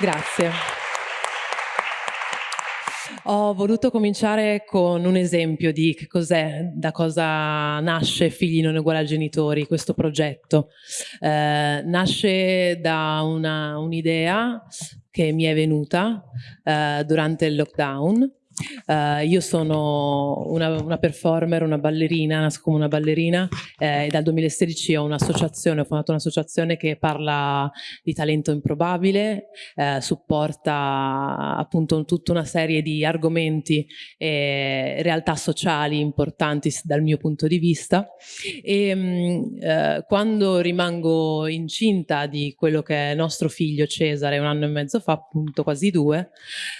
Grazie. Ho voluto cominciare con un esempio di che cos'è, da cosa nasce Figli non uguali a genitori, questo progetto. Eh, nasce da un'idea un che mi è venuta eh, durante il lockdown Uh, io sono una, una, performer, una ballerina, nasco come una ballerina eh, e dal 2016 ho un'associazione, ho fondato un'associazione che parla di talento improbabile, eh, supporta appunto tutta una serie di argomenti e realtà sociali importanti dal mio punto di vista. E mh, mm, eh, quando rimango incinta di quello che è nostro figlio Cesare un anno e mezzo fa, appunto quasi due,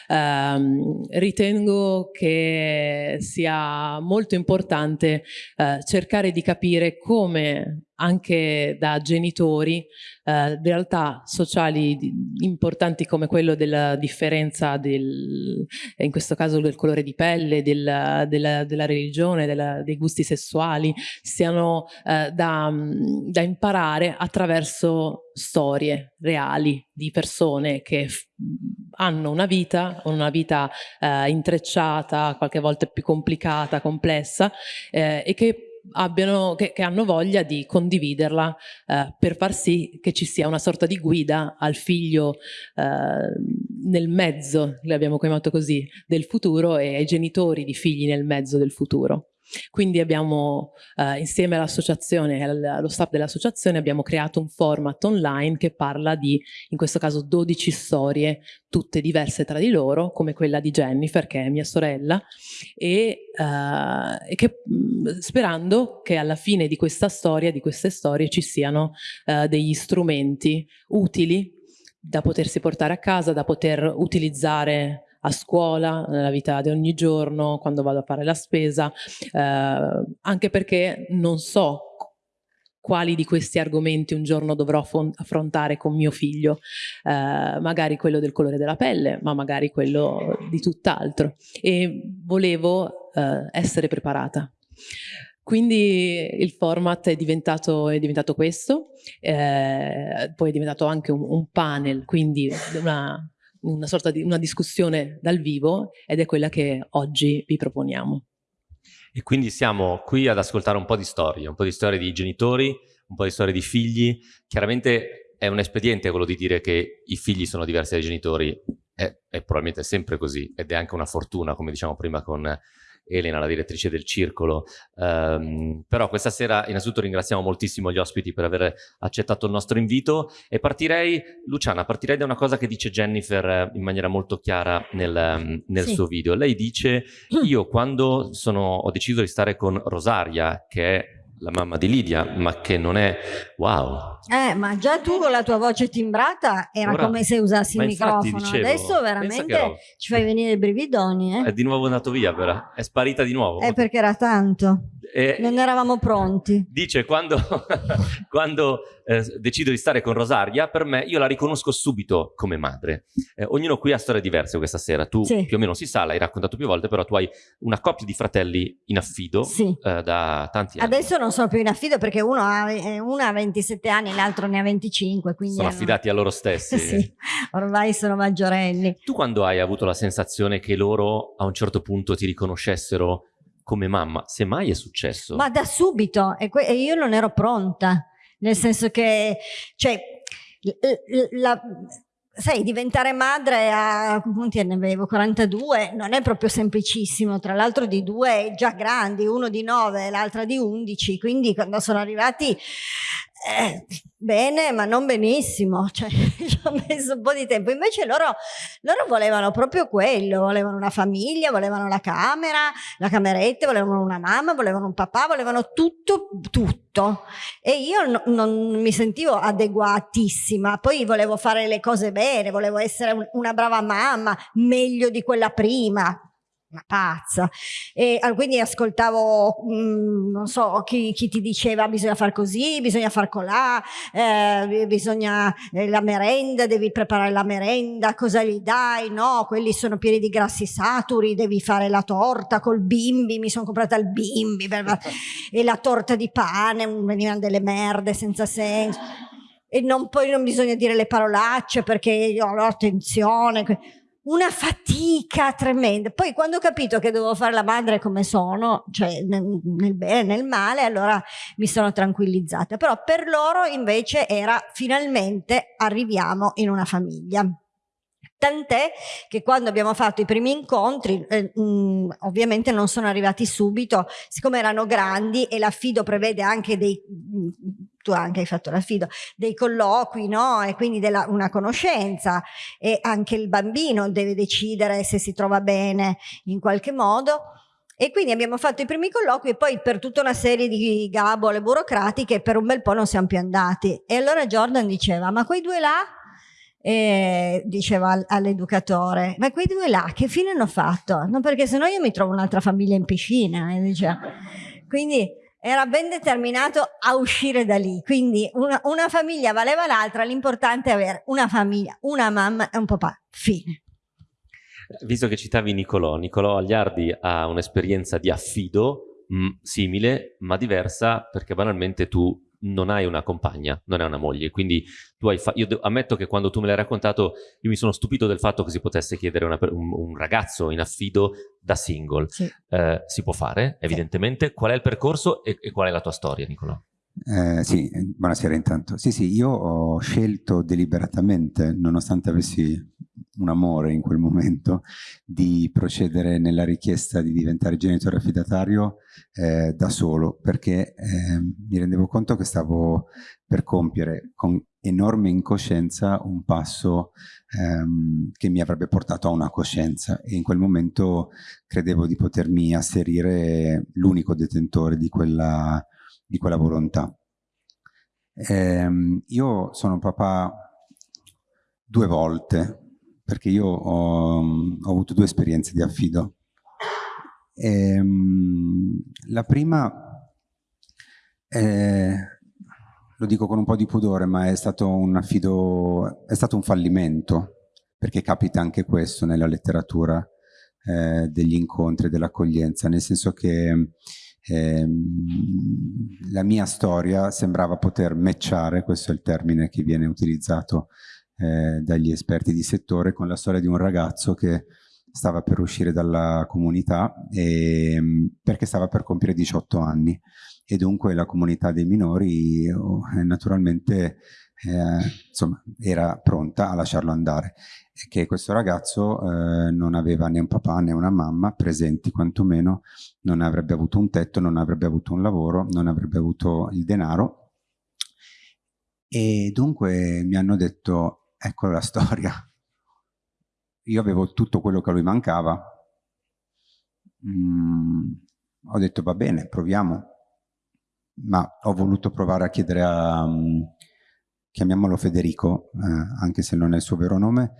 ehm, ritengo ritengo che sia molto importante eh, cercare di capire come anche da genitori eh, realtà sociali importanti come quello della differenza del, in questo caso del colore di pelle, del, della, della, religione, della, dei gusti sessuali, siano eh, da, da imparare attraverso storie reali di persone che hanno una vita, una vita eh, intrecciata, qualche volta più complicata, complessa eh, e che abbiano, che, che, hanno voglia di condividerla eh, per far sì che ci sia una sorta di guida al figlio eh, nel mezzo, l'abbiamo chiamato così, del futuro e ai genitori di figli nel mezzo del futuro. Quindi abbiamo, eh, insieme all'associazione allo staff dell'associazione, abbiamo creato un format online che parla di, in questo caso, 12 storie, tutte diverse tra di loro, come quella di Jennifer, che è mia sorella, e, eh, che, sperando che alla fine di questa storia, di queste storie, ci siano eh, degli strumenti utili da potersi portare a casa, da poter utilizzare a scuola, nella vita di ogni giorno, quando vado a fare la spesa, eh, anche perché non so quali di questi argomenti un giorno dovrò affrontare con mio figlio, eh, magari quello del colore della pelle, ma magari quello di tutt'altro. E volevo eh, essere preparata. Quindi il format è diventato, è diventato questo, eh, poi è diventato anche un, un panel, quindi una, una sorta di una discussione dal vivo ed è quella che oggi vi proponiamo. E quindi siamo qui ad ascoltare un po' di storie, un po' di storie di genitori, un po' di storie di figli. Chiaramente è un espediente quello di dire che i figli sono diversi dai genitori, è, è probabilmente sempre così ed è anche una fortuna, come diciamo prima con Elena, la direttrice del circolo. Um, però questa sera innanzitutto ringraziamo moltissimo gli ospiti per aver accettato il nostro invito e partirei, Luciana, partirei da una cosa che dice Jennifer eh, in maniera molto chiara nel, nel sì. suo video. Lei dice, io quando sono, ho deciso di stare con Rosaria, che è la mamma di Lidia, ma che non è wow. Eh, ma già tu con la tua voce timbrata era Ora, come se usassi il microfono. Dicevo, Adesso veramente ci fai venire i brividoni. Eh? È di nuovo andato via, però. È sparita di nuovo. È perché era tanto. E non eravamo pronti. Dice, quando, quando eh, decido di stare con Rosaria, per me io la riconosco subito come madre. Eh, ognuno qui ha storie diverse questa sera. Tu sì. più o meno si sa, l'hai raccontato più volte, però tu hai una coppia di fratelli in affido sì. eh, da tanti anni. Adesso non sono più in affido perché uno ha, eh, uno ha 27 anni l'altro ne ha 25. sono affidati a loro stessi. sì, ormai sono maggiorenni. Tu quando hai avuto la sensazione che loro a un certo punto ti riconoscessero come mamma, se mai è successo? Ma da subito, e, e io non ero pronta, nel senso che, cioè, la, sai, diventare madre a punti ne avevo 42 non è proprio semplicissimo, tra l'altro di due già grandi, uno di 9 e l'altra di 11, quindi quando sono arrivati eh, bene, ma non benissimo, cioè, ci ho messo un po' di tempo. Invece loro, loro, volevano proprio quello, volevano una famiglia, volevano la camera, la cameretta, volevano una mamma, volevano un papà, volevano tutto, tutto. E io no, non mi sentivo adeguatissima, poi volevo fare le cose bene, volevo essere una brava mamma, meglio di quella prima, una pazza. E quindi ascoltavo mh, mm, non so chi, chi, ti diceva bisogna far così bisogna far colà eh, bisogna eh, la merenda devi preparare la merenda cosa gli dai? No quelli sono pieni di grassi saturi devi fare la torta col bimbi mi sono comprata il bimbi per, e la torta di pane venivano delle merde senza senso. E non, poi non bisogna dire le parolacce perché io ho attenzione una fatica tremenda. Poi quando ho capito che dovevo fare la madre come sono, cioè nel, bene e nel male, allora mi sono tranquillizzata. Però per loro invece era finalmente arriviamo in una famiglia. Tant'è che quando abbiamo fatto i primi incontri, eh, mh, mm, ovviamente non sono arrivati subito, siccome erano grandi e l'affido prevede anche dei, mh, tu anche hai fatto l'affido, dei colloqui, no? E quindi della, una conoscenza e anche il bambino deve decidere se si trova bene in qualche modo. E quindi abbiamo fatto i primi colloqui e poi per tutta una serie di gabole burocratiche per un bel po' non siamo più andati. E allora Jordan diceva, ma quei due là e diceva all'educatore ma quei due là che fine hanno fatto? no perché se no io mi trovo un'altra famiglia in piscina e diceva. quindi era ben determinato a uscire da lì. Quindi una, una famiglia valeva l'altra l'importante è avere una famiglia una mamma e un papà. Fine. Visto che citavi Nicolò Nicolò Agliardi ha un'esperienza di affido mh, simile ma diversa perché banalmente tu non hai una compagna, non hai una moglie, quindi tu hai io ammetto che quando tu me l'hai raccontato io mi sono stupito del fatto che si potesse chiedere una, un, un, ragazzo in affido da single. Sì. Eh, si può fare, evidentemente. Sì. Qual è il percorso e, e, qual è la tua storia, Nicolò? Eh, sì, buonasera intanto. Sì, sì, io ho scelto deliberatamente, nonostante avessi un amore in quel momento, di procedere nella richiesta di diventare genitore affidatario eh, da solo, perché eh, mi rendevo conto che stavo per compiere con enorme incoscienza un passo ehm, che mi avrebbe portato a una coscienza e in quel momento credevo di potermi asserire l'unico detentore di quella, di quella volontà. Eh, io sono papà due volte, perché io ho, ho avuto due esperienze di affido. E, ehm, la prima, è, lo dico con un po' di pudore, ma è stato un affido, è stato un fallimento, perché capita anche questo nella letteratura eh, degli incontri, dell'accoglienza, nel senso che eh, la mia storia sembrava poter matchare, questo è il termine che viene utilizzato eh, dagli esperti di settore con la storia di un ragazzo che stava per uscire dalla comunità e, ehm, perché stava per compiere 18 anni. E dunque la comunità dei minori oh, naturalmente eh, insomma, era pronta a lasciarlo andare. E che questo ragazzo eh, non aveva né un papà né una mamma presenti quantomeno non avrebbe avuto un tetto, non avrebbe avuto un lavoro, non avrebbe avuto il denaro. E dunque mi hanno detto Ecco la storia. Io avevo tutto quello che a lui mancava. Mm, ho detto va bene, proviamo. Ma ho voluto provare a chiedere a, um, chiamiamolo Federico, eh, anche se non è il suo vero nome,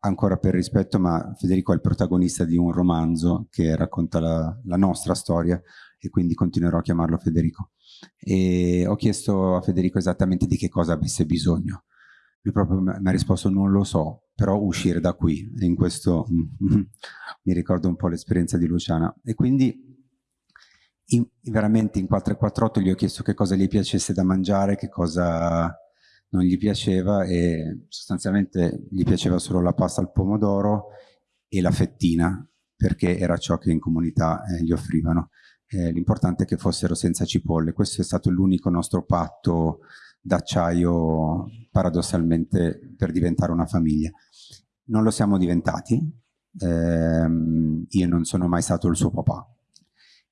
ancora per rispetto, ma Federico è il protagonista di un romanzo che racconta la, la nostra storia e quindi continuerò a chiamarlo Federico. E ho chiesto a Federico esattamente di che cosa avesse bisogno lui proprio mi ha risposto non lo so, però uscire da qui, in questo mi ricordo un po' l'esperienza di Luciana. E quindi in, veramente in 448 gli ho chiesto che cosa gli piacesse da mangiare, che cosa non gli piaceva e sostanzialmente gli piaceva solo la pasta al pomodoro e la fettina, perché era ciò che in comunità eh, gli offrivano. Eh, L'importante è che fossero senza cipolle. Questo è stato l'unico nostro patto d'acciaio paradossalmente per diventare una famiglia. Non lo siamo diventati, ehm, io non sono mai stato il suo papà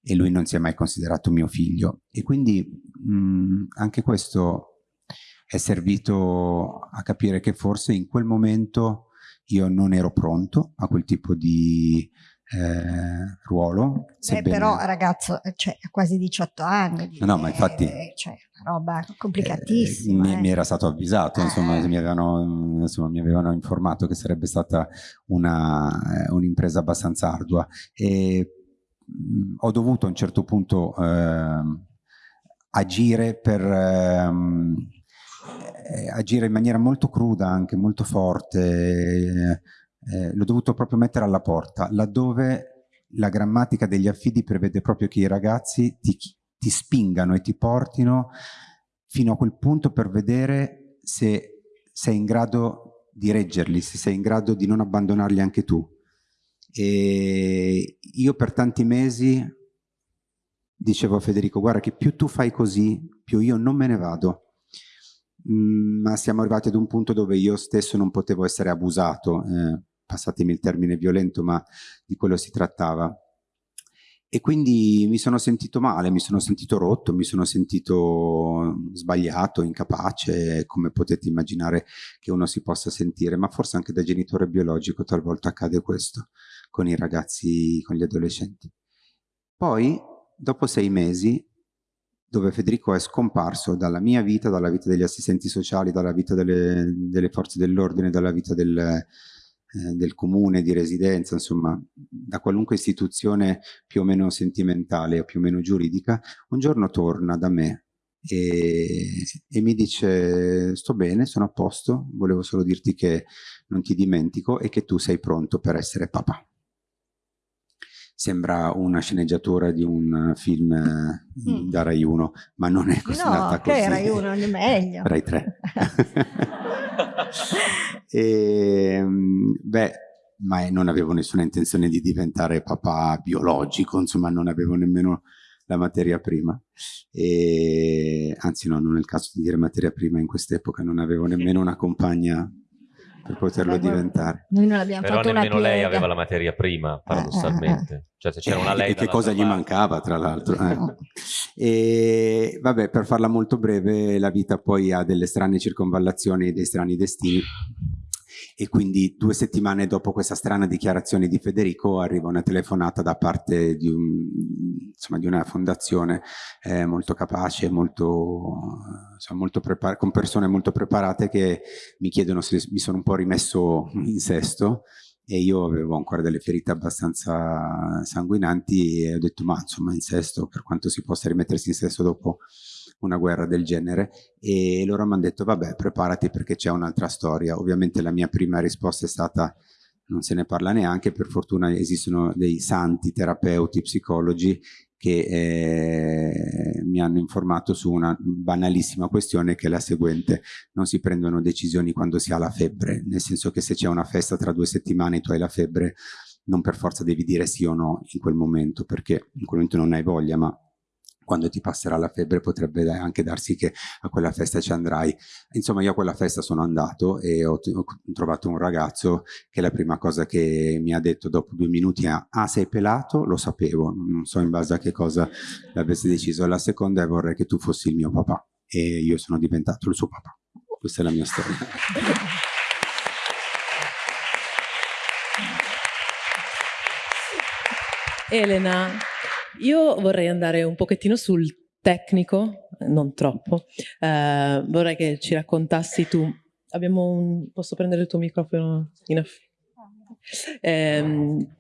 e lui non si è mai considerato mio figlio e quindi mh, anche questo è servito a capire che forse in quel momento io non ero pronto a quel tipo di eh, ruolo. Sebbene... Eh, però ragazzo, cioè, ha quasi 18 anni. No, no ma infatti... Eh, cioè, roba complicatissima. Eh, mi, mi, era stato avvisato, insomma, mi avevano, insomma, mi avevano informato che sarebbe stata un'impresa un abbastanza ardua e mh, ho dovuto a un certo punto ehm, agire per... Ehm, agire in maniera molto cruda, anche molto forte, eh, l'ho dovuto proprio mettere alla porta, laddove la grammatica degli affidi prevede proprio che i ragazzi ti, ti spingano e ti portino fino a quel punto per vedere se sei in grado di reggerli, se sei in grado di non abbandonarli anche tu. E io per tanti mesi dicevo a Federico, guarda che più tu fai così, più io non me ne vado. Mm, ma siamo arrivati ad un punto dove io stesso non potevo essere abusato, eh, passatemi il termine violento, ma di quello si trattava. E quindi mi sono sentito male, mi sono sentito rotto, mi sono sentito sbagliato, incapace, come potete immaginare che uno si possa sentire, ma forse anche da genitore biologico talvolta accade questo con i ragazzi, con gli adolescenti. Poi, dopo sei mesi, dove Federico è scomparso dalla mia vita, dalla vita degli assistenti sociali, dalla vita delle, delle forze dell'ordine, dalla vita del, eh, del comune di residenza, insomma, da qualunque istituzione più o meno sentimentale o più o meno giuridica, un giorno torna da me e, e, mi dice sto bene, sono a posto, volevo solo dirti che non ti dimentico e che tu sei pronto per essere papà. Sembra una sceneggiatura di un film mm. da Rai 1, ma non è così. No, che così. Rai 1 è meglio. Rai 3. E, ehm, beh, ma non avevo nessuna intenzione di diventare papà biologico, insomma non avevo nemmeno la materia prima. E, anzi no, non è il caso di dire materia prima in quest'epoca, non avevo nemmeno una compagna per poterlo Beh, diventare. Noi non abbiamo Però fatto nemmeno una lei aveva la materia prima, paradossalmente. Eh, eh, cioè se c'era una lei... E che cosa gli mancava, tra l'altro. Eh. e vabbè, per farla molto breve, la vita poi ha delle strane circonvallazioni e dei strani destini e quindi due settimane dopo questa strana dichiarazione di Federico arriva una telefonata da parte di, un, insomma, di una fondazione eh, molto capace, molto, insomma, molto con persone molto preparate che mi chiedono se mi sono un po' rimesso in sesto. E io avevo ancora delle ferite abbastanza sanguinanti e ho detto ma insomma in sesto per quanto si possa rimettersi in sesto dopo una guerra del genere e loro mi hanno detto vabbè preparati perché c'è un'altra storia. Ovviamente la mia prima risposta è stata non se ne parla neanche, per fortuna esistono dei santi terapeuti, psicologi che eh, mi hanno informato su una banalissima questione che è la seguente, non si prendono decisioni quando si ha la febbre, nel senso che se c'è una festa tra due settimane e tu hai la febbre, non per forza devi dire sì o no in quel momento, perché in quel momento non hai voglia, ma quando ti passerà la febbre potrebbe anche darsi che a quella festa ci andrai. Insomma io a quella festa sono andato e ho, ho trovato un ragazzo che la prima cosa che mi ha detto dopo due minuti è ah sei pelato? Lo sapevo, non so in base a che cosa l'avessi deciso. La seconda è vorrei che tu fossi il mio papà e io sono diventato il suo papà. Questa è la mia storia. Elena, io vorrei andare un pochettino sul tecnico, non troppo. Uh, vorrei che ci raccontassi tu. Abbiamo un... Posso prendere il tuo microfono? In ehm,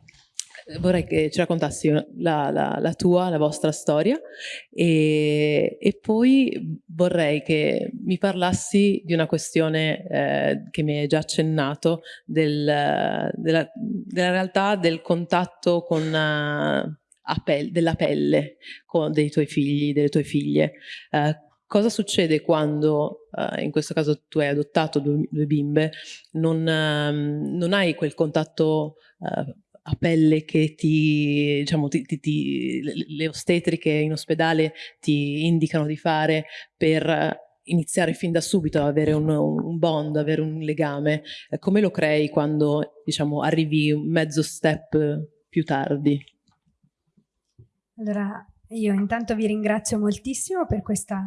vorrei che ci raccontassi la, la, la, tua, la vostra storia e, e, poi vorrei che mi parlassi di una questione eh, che mi hai già accennato del, della, della, realtà del contatto con... Uh, pelle, della pelle con, dei tuoi figli, delle tue figlie. Uh, cosa succede quando, uh, in questo caso tu hai adottato due, due bimbe, non, uh, non, hai quel contatto eh, a pelle che ti, diciamo, ti, ti, ti, le ostetriche in ospedale ti indicano di fare per iniziare fin da subito ad avere un, un bond, avere un legame, eh, come lo crei quando diciamo, arrivi un mezzo step più tardi? Allora, io intanto vi ringrazio moltissimo per questa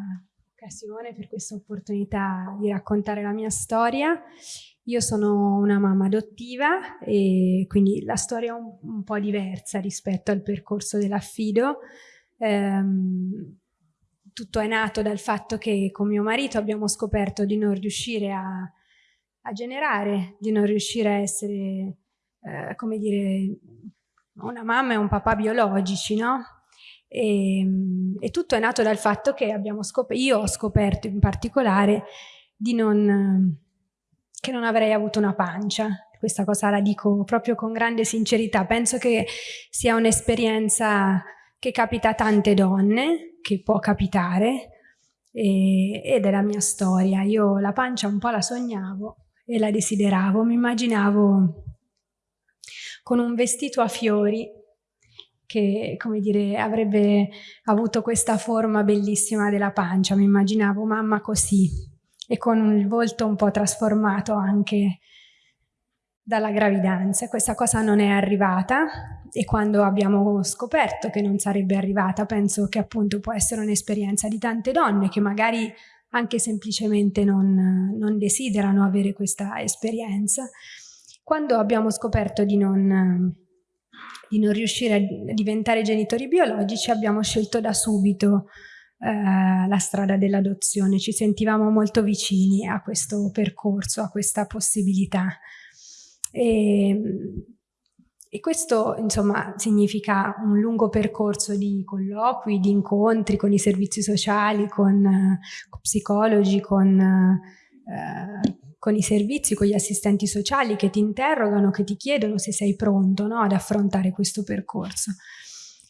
occasione, per questa opportunità di raccontare la mia storia. Io sono una mamma adottiva e quindi la storia è un, un po' diversa rispetto al percorso dell'affido. Ehm, tutto è nato dal fatto che con mio marito abbiamo scoperto di non riuscire a, a generare, di non riuscire a essere, eh, come dire, una mamma e un papà biologici, no? E, ehm, e, tutto è nato dal fatto che io ho scoperto in particolare non, che non avrei avuto una pancia. Questa cosa la dico proprio con grande sincerità. Penso che sia un'esperienza che capita a tante donne, che può capitare, e, ed è la mia storia. Io la pancia un po' la sognavo e la desideravo, mi immaginavo con un vestito a fiori che, come dire, avrebbe avuto questa forma bellissima della pancia, mi immaginavo mamma così e con il volto un po' trasformato anche dalla gravidanza. Questa cosa non è arrivata e quando abbiamo scoperto che non sarebbe arrivata, penso che appunto può essere un'esperienza di tante donne che magari anche semplicemente non, non desiderano avere questa esperienza. Quando abbiamo scoperto di non, di non riuscire a diventare genitori biologici, abbiamo scelto da subito eh, la strada dell'adozione. Ci sentivamo molto vicini a questo percorso, a questa possibilità. E, e questo insomma significa un lungo percorso di colloqui, di incontri con i servizi sociali, con, eh, con psicologi, con, eh, con, i servizi, con gli assistenti sociali che ti interrogano, che ti chiedono se sei pronto no, ad affrontare questo percorso.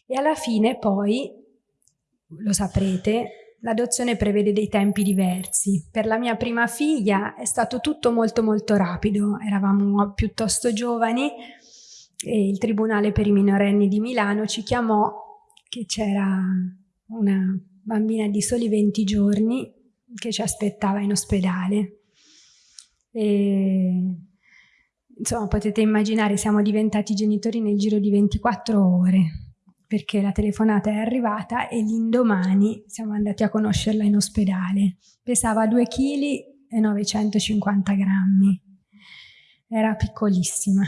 E alla fine poi, lo saprete, l'adozione prevede dei tempi diversi. Per la mia prima figlia è stato tutto molto molto rapido, eravamo piuttosto giovani, e il Tribunale per i minorenni di Milano ci chiamò che c'era una bambina di soli 20 giorni che ci aspettava in ospedale. E, insomma, potete immaginare, siamo diventati genitori nel giro di 24 ore, perché la telefonata è arrivata e l'indomani siamo andati a conoscerla in ospedale. Pesava 2 kg e 950 grammi. Era piccolissima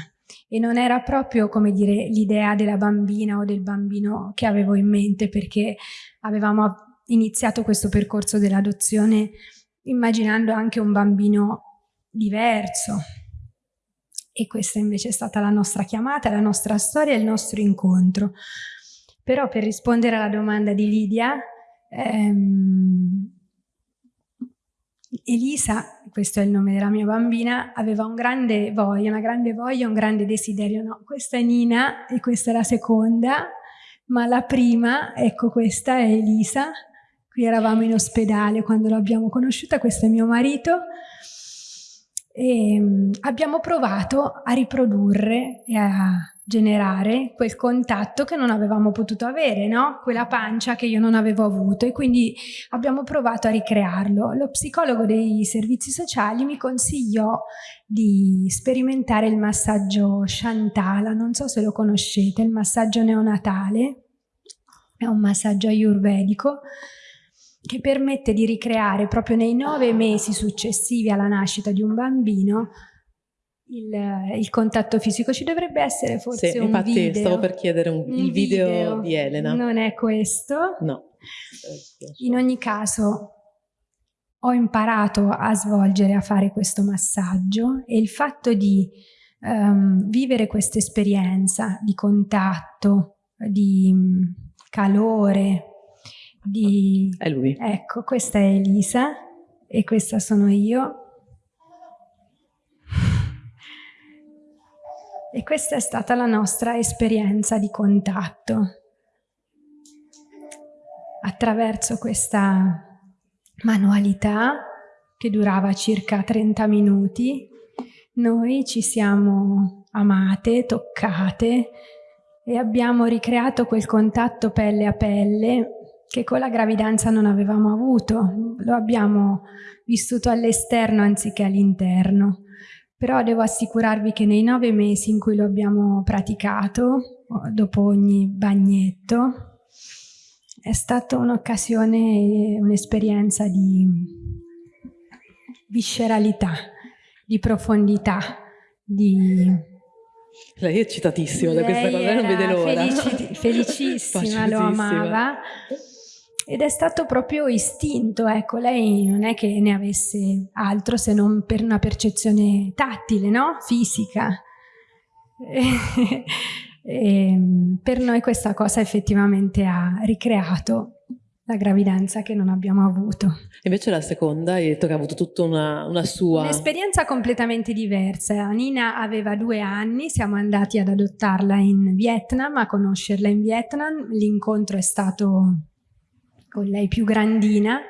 e non era proprio, come dire, l'idea della bambina o del bambino che avevo in mente perché avevamo iniziato questo percorso dell'adozione immaginando anche un bambino diverso e questa invece è stata la nostra chiamata, la nostra storia il nostro incontro. Però per rispondere alla domanda di Lidia, ehm, Elisa, questo è il nome della mia bambina, aveva un grande voglia, una grande voglia, un grande desiderio. No, questa è Nina e questa è la seconda, ma la prima, ecco questa è Elisa. Qui eravamo in ospedale quando l'abbiamo conosciuta, questo è mio marito. E mm, abbiamo provato a riprodurre e a generare quel contatto che non avevamo potuto avere, no? quella pancia che io non avevo avuto e quindi abbiamo provato a ricrearlo. Lo psicologo dei servizi sociali mi consigliò di sperimentare il massaggio Shantala, non so se lo conoscete, il massaggio neonatale, è un massaggio ayurvedico che permette di ricreare proprio nei nove mesi successivi alla nascita di un bambino il, il, contatto fisico. Ci dovrebbe essere forse sì, un infatti video. stavo per chiedere un, un il video, video, di Elena. Non è questo. No. In ogni caso ho imparato a svolgere a fare questo massaggio e il fatto di um, vivere questa esperienza di contatto di calore di è lui ecco questa è Elisa e questa sono io E questa è stata la nostra esperienza di contatto. Attraverso questa manualità che durava circa 30 minuti, noi ci siamo amate, toccate e abbiamo ricreato quel contatto pelle a pelle che con la gravidanza non avevamo avuto, lo abbiamo vissuto all'esterno anziché all'interno. Però devo assicurarvi che nei nove mesi in cui lo abbiamo praticato, dopo ogni bagnetto, è stata un'occasione, un'esperienza di visceralità, di profondità, di... Lei è eccitatissima da questa cosa, non vede l'ora. Felici, felicissima, lo amava ed è stato proprio istinto, ecco, lei non è che ne avesse altro se non per una percezione tattile, no? Fisica. E, e, per noi questa cosa effettivamente ha ricreato la gravidanza che non abbiamo avuto. Invece la seconda, hai detto che ha avuto tutta una, una sua... Un'esperienza completamente diversa. Nina aveva due anni, siamo andati ad adottarla in Vietnam, a conoscerla in Vietnam. L'incontro è stato con lei più grandina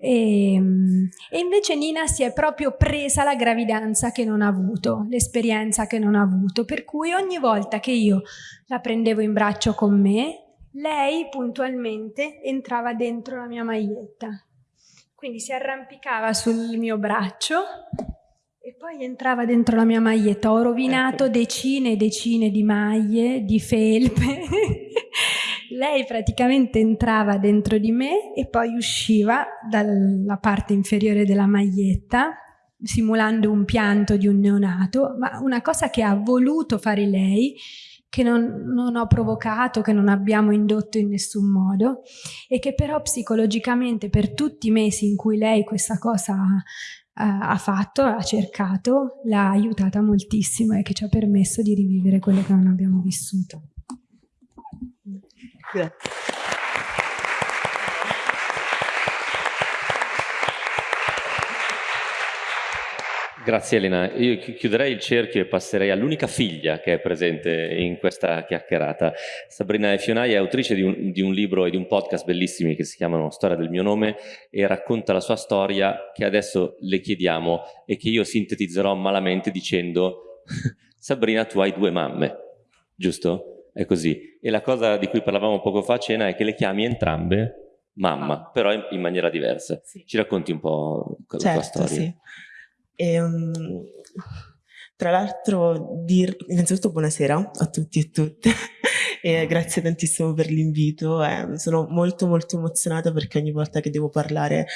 E, ehm, e, invece Nina si è proprio presa la gravidanza che non ha avuto, l'esperienza che non ha avuto, per cui ogni volta che io la prendevo in braccio con me, lei puntualmente entrava dentro la mia maglietta. Quindi si arrampicava sul mio braccio e poi entrava dentro la mia maglietta. Ho rovinato ecco. decine e decine di maglie, di felpe. Lei praticamente entrava dentro di me e poi usciva dalla parte inferiore della maglietta simulando un pianto di un neonato, ma una cosa che ha voluto fare lei che non, non, ho provocato, che non abbiamo indotto in nessun modo e che però psicologicamente per tutti i mesi in cui lei questa cosa ha, ha fatto, ha cercato, l'ha aiutata moltissimo e che ci ha permesso di rivivere quello che non abbiamo vissuto. Grazie. Grazie Elena. Io chiuderei il cerchio e passerei all'unica figlia che è presente in questa chiacchierata. Sabrina Fionai è autrice di un, di un, libro e di un podcast bellissimi che si chiamano Storia del mio nome e racconta la sua storia che adesso le chiediamo e che io sintetizzerò malamente dicendo Sabrina tu hai due mamme, giusto? È così. E la cosa di cui parlavamo poco fa a cena è che le chiami entrambe mamma, però in, in maniera diversa. Sì. Ci racconti un po' la certo, tua storia? Sì. E, um, tra l'altro, dir... innanzitutto buonasera a tutti e tutte e grazie tantissimo per l'invito. Eh, sono molto molto emozionata perché ogni volta che devo parlare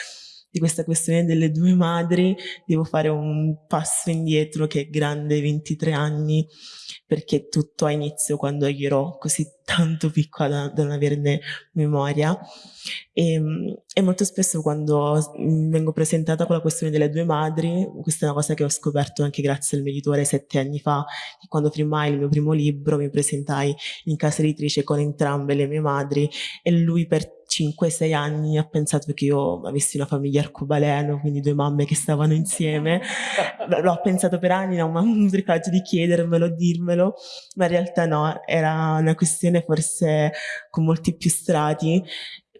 di questa questione delle due madri devo fare un passo indietro che è grande 23 anni perché tutto ha inizio quando io ero così tanto piccola da, da non averne memoria e, ehm, e, molto spesso quando vengo presentata con la questione delle due madri, questa è una cosa che ho scoperto anche grazie al mio editore sette anni fa, che quando firmai il mio primo libro mi presentai in casa editrice con entrambe le mie madri e lui per 5-6 anni ha pensato che io avessi una famiglia arcobaleno, quindi due mamme che stavano insieme. L'ho pensato per anni, non ho avuto il coraggio di chiedermelo, dirmelo, ma in realtà no, era una questione forse con molti più strati,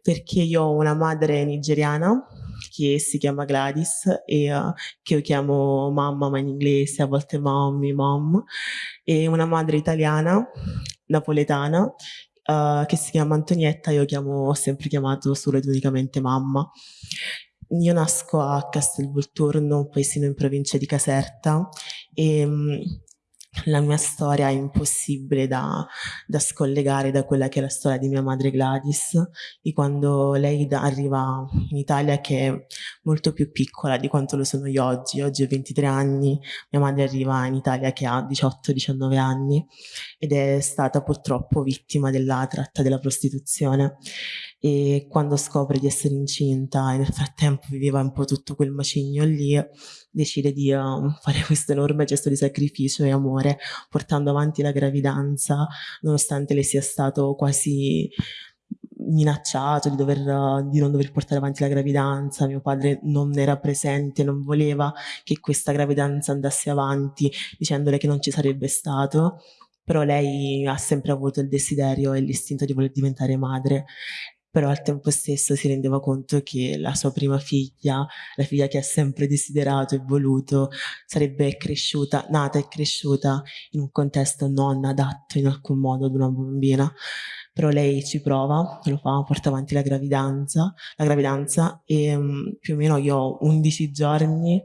perché io ho una madre nigeriana che si chiama Gladys e uh, che io chiamo mamma ma in inglese, a volte mommy, mom, e una madre italiana, napoletana, uh, che si chiama Antonietta, io chiamo, ho sempre chiamato solo ed unicamente mamma. Io nasco a Castelvolturno, un paesino in provincia di Caserta, e um, la mia storia è impossibile da, da, scollegare da quella che è la storia di mia madre Gladys, di quando lei arriva in Italia che è molto più piccola di quanto lo sono io oggi. Oggi ho 23 anni, mia madre arriva in Italia che ha 18-19 anni ed è stata purtroppo vittima della tratta della prostituzione. E quando scopre di essere incinta e nel frattempo viveva un po' tutto quel macigno lì, decide di uh, fare questo enorme gesto di sacrificio e amore portando avanti la gravidanza nonostante le sia stato quasi minacciato di, dover, di non dover portare avanti la gravidanza, mio padre non era presente, non voleva che questa gravidanza andasse avanti dicendole che non ci sarebbe stato però lei ha sempre avuto il desiderio e l'istinto di voler diventare madre però al tempo stesso si rendeva conto che la sua prima figlia, la figlia che ha sempre desiderato e voluto, sarebbe cresciuta, nata e cresciuta in un contesto non adatto in alcun modo ad una bambina. Però lei ci prova, lo fa, porta avanti la gravidanza, la gravidanza e um, più o meno io ho 11 giorni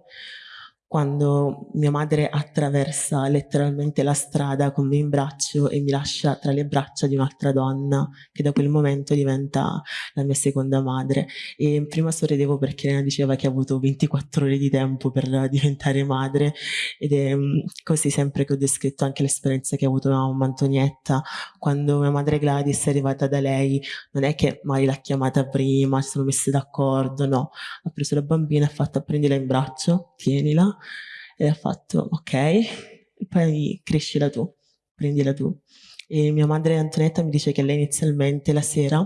quando mia madre attraversa letteralmente la strada con me in braccio e mi lascia tra le braccia di un'altra donna che da quel momento diventa la mia seconda madre. E prima sorridevo perché Elena diceva che ha avuto 24 ore di tempo per diventare madre ed è mm, così sempre che ho descritto anche l'esperienza che ha avuto mamma Antonietta quando mia madre Gladys è arrivata da lei non è che magari l'ha chiamata prima si sono messe d'accordo no. Ha preso la bambina e ha fatto prendila in braccio tienila e ha fatto ok, poi crescila tu, prendila tu. E mia madre Antonetta mi dice che lei inizialmente la sera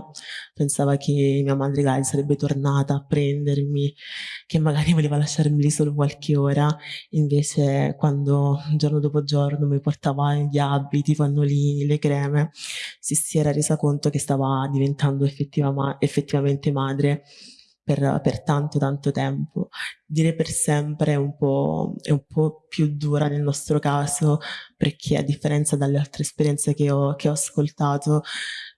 pensava che mia madre Gaia sarebbe tornata a prendermi, che magari voleva lasciarmi lì solo qualche ora, invece quando giorno dopo giorno mi portava gli abiti, i pannolini, le creme, si, si era resa conto che stava diventando effettiva effettivamente madre per, per, tanto tanto tempo. Dire per sempre è un, po', è un po' più dura nel nostro caso perché a differenza dalle altre esperienze che ho, che ho ascoltato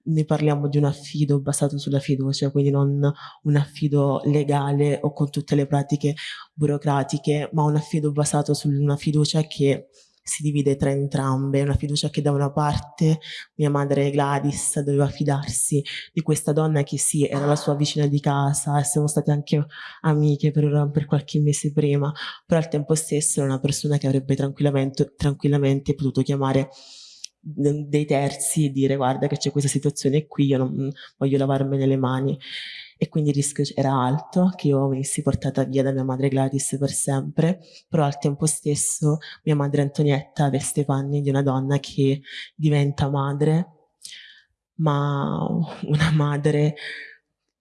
ne parliamo di un affido basato sulla fiducia, quindi non un affido legale o con tutte le pratiche burocratiche, ma un affido basato su una fiducia che si divide tra entrambe, una fiducia che da una parte mia madre Gladys doveva fidarsi di questa donna che sì, era la sua vicina di casa e siamo state anche amiche per, per qualche mese prima, però al tempo stesso era una persona che avrebbe tranquillamente, tranquillamente potuto chiamare dei terzi e dire guarda che c'è questa situazione qui, io non voglio lavarmene le mani e quindi il rischio era alto che io venissi portata via da mia madre Gladys per sempre, però al tempo stesso mia madre Antonietta veste i panni di una donna che diventa madre, ma una madre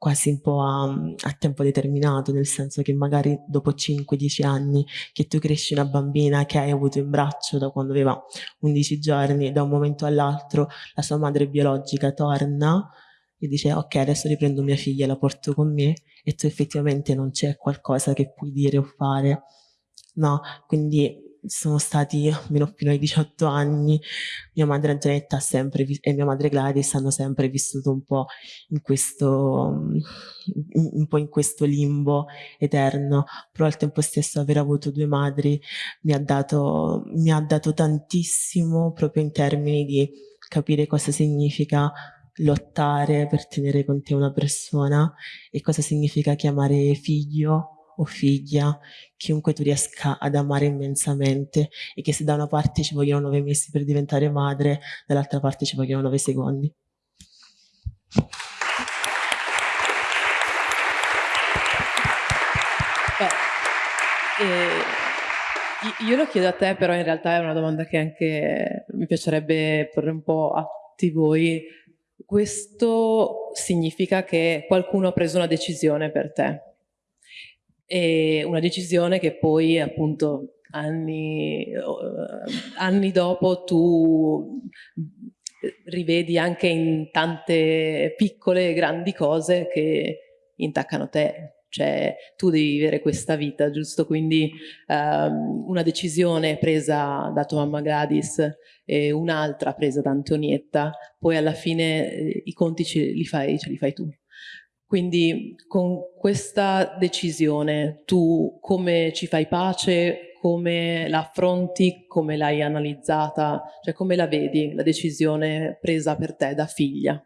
quasi un po' a, a, tempo determinato, nel senso che magari dopo 5-10 anni che tu cresci una bambina che hai avuto in braccio da quando aveva 11 giorni, da un momento all'altro la sua madre biologica torna e dice ok adesso riprendo mia figlia e la porto con me. E tu effettivamente non c'è qualcosa che puoi dire o fare, no? Quindi sono stati almeno fino ai 18 anni, mia madre Antonetta sempre, e mia madre Gladys hanno sempre vissuto un po' in questo, un po' in questo limbo eterno, però al tempo stesso aver avuto due madri mi ha dato, mi ha dato tantissimo proprio in termini di capire cosa significa lottare per tenere con te una persona e cosa significa chiamare figlio o figlia, chiunque tu riesca ad amare immensamente e che se da una parte ci vogliono nove mesi per diventare madre, dall'altra parte ci vogliono nove secondi. Beh, eh, io lo chiedo a te, però in realtà è una domanda che anche mi piacerebbe porre un po' a tutti voi. Questo significa che qualcuno ha preso una decisione per te. E una decisione che poi appunto anni, anni dopo tu rivedi anche in tante piccole e grandi cose che intaccano te cioè tu devi vivere questa vita, giusto? Quindi um, una decisione presa da tua mamma Gladys e un'altra presa da Antonietta, poi alla fine eh, i conti ce li fai, ce li fai tu. Quindi con questa decisione tu come ci fai pace, come la affronti, come l'hai analizzata, cioè come la vedi la decisione presa per te da figlia?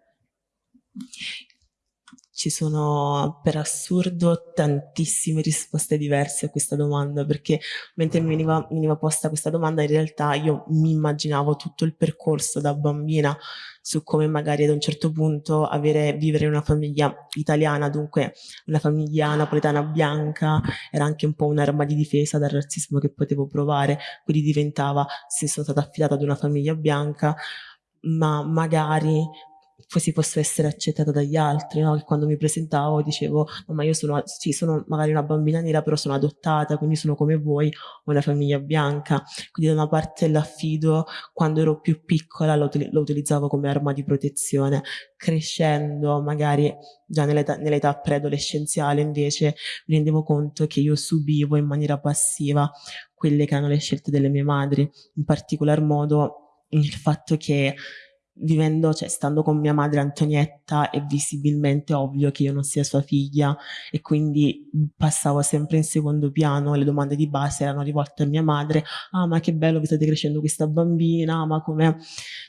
Ci sono per assurdo tantissime risposte diverse a questa domanda perché mentre mi veniva, mi veniva posta questa domanda in realtà io mi immaginavo tutto il percorso da bambina su come magari ad un certo punto avere, vivere in una famiglia italiana, dunque una famiglia napoletana bianca, era anche un po' un'arma di difesa dal razzismo che potevo provare, quindi diventava, se sono stata affidata ad una famiglia bianca, ma magari così posso essere accettata dagli altri, no? che quando mi presentavo dicevo no, ma io sono, sì, sono magari una bambina nera però sono adottata, quindi sono come voi, ho una famiglia bianca, quindi da una parte l'affido quando ero più piccola lo, lo, utilizzavo come arma di protezione, crescendo magari già nell'età, nell'età preadolescenziale invece mi rendevo conto che io subivo in maniera passiva quelle che erano le scelte delle mie madri, in particolar modo il fatto che vivendo, cioè stando con mia madre Antonietta è visibilmente ovvio che io non sia sua figlia e quindi passavo sempre in secondo piano, le domande di base erano rivolte a mia madre, ah ma che bello vi state crescendo questa bambina, ma come,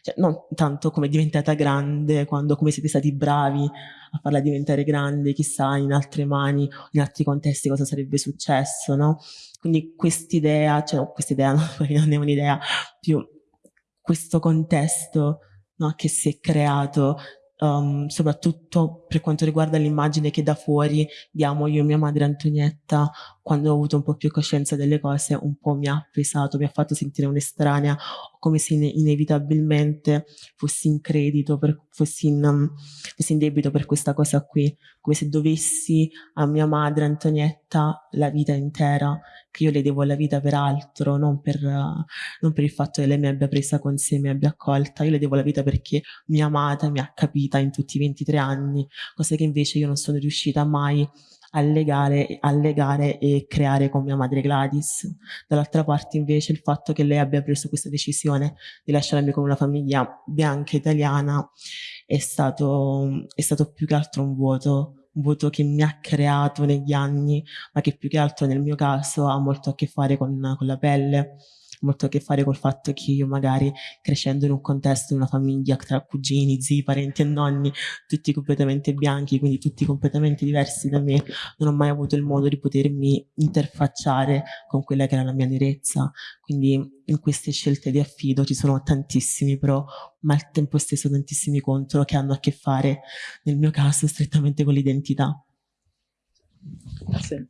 cioè non tanto come è diventata grande, quando come siete stati bravi a farla diventare grande, chissà in altre mani, in altri contesti cosa sarebbe successo, no? Quindi quest'idea, cioè no, quest'idea non è un'idea, più questo contesto no, che si è creato um, soprattutto per quanto riguarda l'immagine che da fuori diamo io e mia madre Antonietta quando ho avuto un po' più coscienza delle cose un po' mi ha pesato, mi ha fatto sentire un'estranea come se inevitabilmente fossi in credito, per, fossi, in, um, fossi in debito per questa cosa qui, come se dovessi a mia madre Antonietta la vita intera, che io le devo la vita per altro, non per, non per il fatto che lei mi abbia presa con sé, mi abbia accolta, io le devo la vita perché mi ha amata, mi ha capita in tutti i 23 anni, cosa che invece io non sono riuscita mai allegare, allegare e creare con mia madre Gladys. Dall'altra parte invece il fatto che lei abbia preso questa decisione di lasciarmi con una famiglia bianca italiana è stato, è stato più che altro un vuoto, un vuoto che mi ha creato negli anni, ma che più che altro nel mio caso ha molto a che fare con, con la pelle molto a che fare col fatto che io magari crescendo in un contesto, in una famiglia tra cugini, zii, parenti e nonni, tutti completamente bianchi, quindi tutti completamente diversi da me, non ho mai avuto il modo di potermi interfacciare con quella che era la mia nerezza. Quindi in queste scelte di affido ci sono tantissimi pro, ma al tempo stesso tantissimi contro che hanno a che fare, nel mio caso, strettamente con l'identità. Grazie.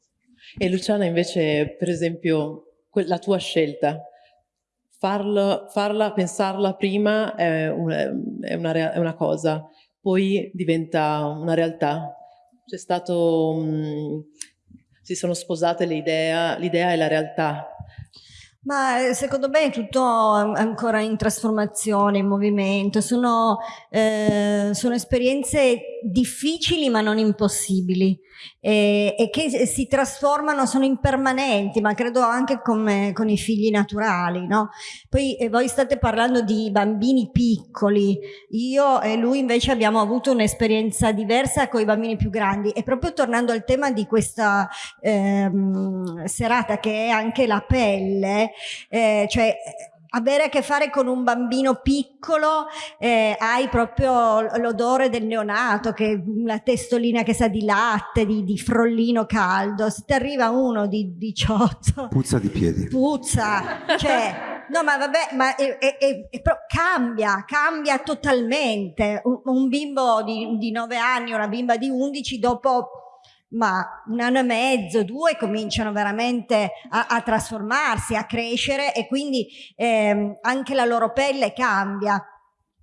E Luciana invece, per esempio, la tua scelta, farlo, farla, pensarla prima è una, è, una, è una, cosa, poi diventa una realtà. C'è stato, mh, mm, si sono sposate l'idea e la realtà. Ma eh, secondo me è tutto ancora in trasformazione, in movimento, sono, eh, sono esperienze difficili ma non impossibili e, e, che si trasformano, sono impermanenti, ma credo anche come, con i figli naturali. No? Poi eh, voi state parlando di bambini piccoli, io e lui invece abbiamo avuto un'esperienza diversa con i bambini più grandi e proprio tornando al tema di questa ehm, serata che è anche la pelle, eh, cioè avere a che fare con un bambino piccolo eh, hai proprio l'odore del neonato che la testolina che sa di latte di, di frollino caldo. Se ti arriva uno di 18 puzza di piedi. Puzza. Cioè no ma vabbè ma è, è, è, cambia cambia totalmente. Un, un bimbo di, di 9 anni una bimba di 11 dopo ma un anno e mezzo, due cominciano veramente a, a trasformarsi, a crescere e quindi ehm, anche la loro pelle cambia.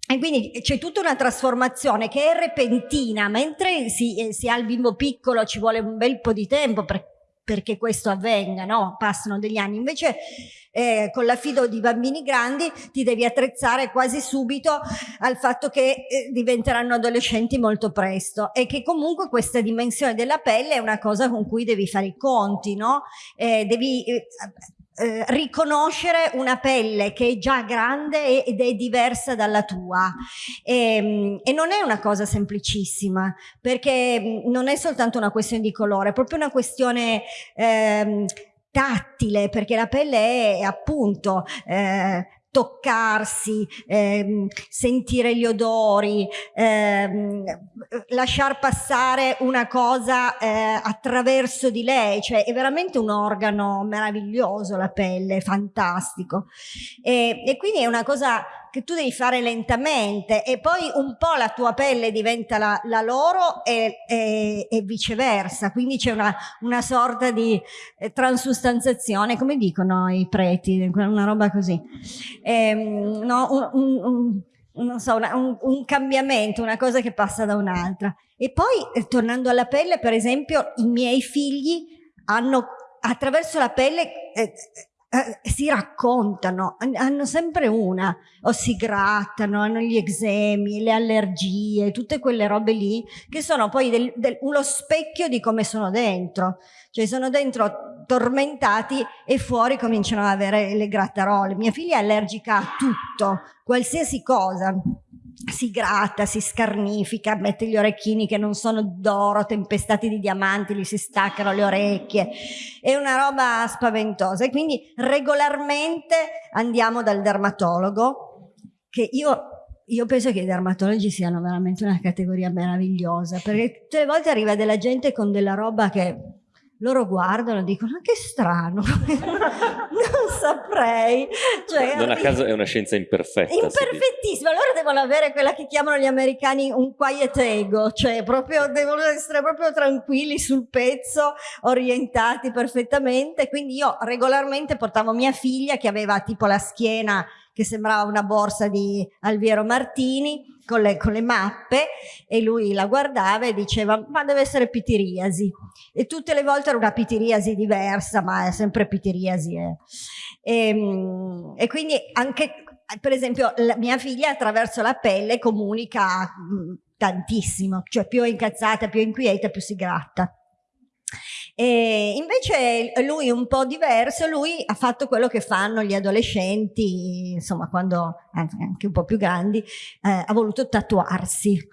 E quindi c'è tutta una trasformazione che è repentina, mentre si, eh, si, ha il bimbo piccolo ci vuole un bel po' di tempo per, perché questo avvenga, no? Passano degli anni. Invece eh, con l'affido di bambini grandi ti devi attrezzare quasi subito al fatto che eh, diventeranno adolescenti molto presto e che comunque questa dimensione della pelle è una cosa con cui devi fare i conti, no? Eh, devi eh, riconoscere una pelle che è già grande ed è diversa dalla tua. E, ehm, e, non è una cosa semplicissima perché mm, non è soltanto una questione di colore, è proprio una questione eh, tattile perché la pelle è appunto eh, toccarsi, ehm, sentire gli odori, ehm, lasciar passare una cosa eh, attraverso di lei, cioè è veramente un organo meraviglioso la pelle, fantastico. E, e quindi è una cosa che tu devi fare lentamente e poi un po' la tua pelle diventa la, la loro e, e, e, viceversa, quindi c'è una, una, sorta di eh, transustanzazione, come dicono i preti, una roba così. Ehm, no, un, un, un, so, una, un, cambiamento, una cosa che passa da un'altra. E poi, eh, tornando alla pelle, per esempio, i miei figli hanno attraverso la pelle eh, eh, si raccontano, hanno sempre una, o si grattano, hanno gli eczemi, le allergie, tutte quelle robe lì, che sono poi del, del, uno specchio di come sono dentro. Cioè sono dentro tormentati e fuori cominciano ad avere le grattarole. Mia figlia è allergica a tutto, qualsiasi cosa si gratta, si scarnifica, mette gli orecchini che non sono d'oro, tempestati di diamanti, gli si staccano le orecchie. È una roba spaventosa e quindi regolarmente andiamo dal dermatologo, che io io penso che i dermatologi siano veramente una categoria meravigliosa, perché tutte le volte arriva della gente con della roba che loro guardano e dicono che strano non saprei cioè, non a caso è una scienza imperfetta imperfettissima. Loro devono avere quella che chiamano gli americani un quiet ego cioè proprio devono essere proprio tranquilli sul pezzo orientati perfettamente. Quindi io regolarmente portavo mia figlia che aveva tipo la schiena che sembrava una borsa di Alviero Martini con le, con le, mappe e lui la guardava e diceva ma deve essere pitiriasi e tutte le volte era una pitiriasi diversa ma è sempre pitiriasi eh. e, ehm, e, quindi anche per esempio mia figlia attraverso la pelle comunica mm, tantissimo cioè più è incazzata più è inquieta più si gratta E invece lui un po' diverso, lui ha fatto quello che fanno gli adolescenti, insomma quando anche un po' più grandi, eh, ha voluto tatuarsi.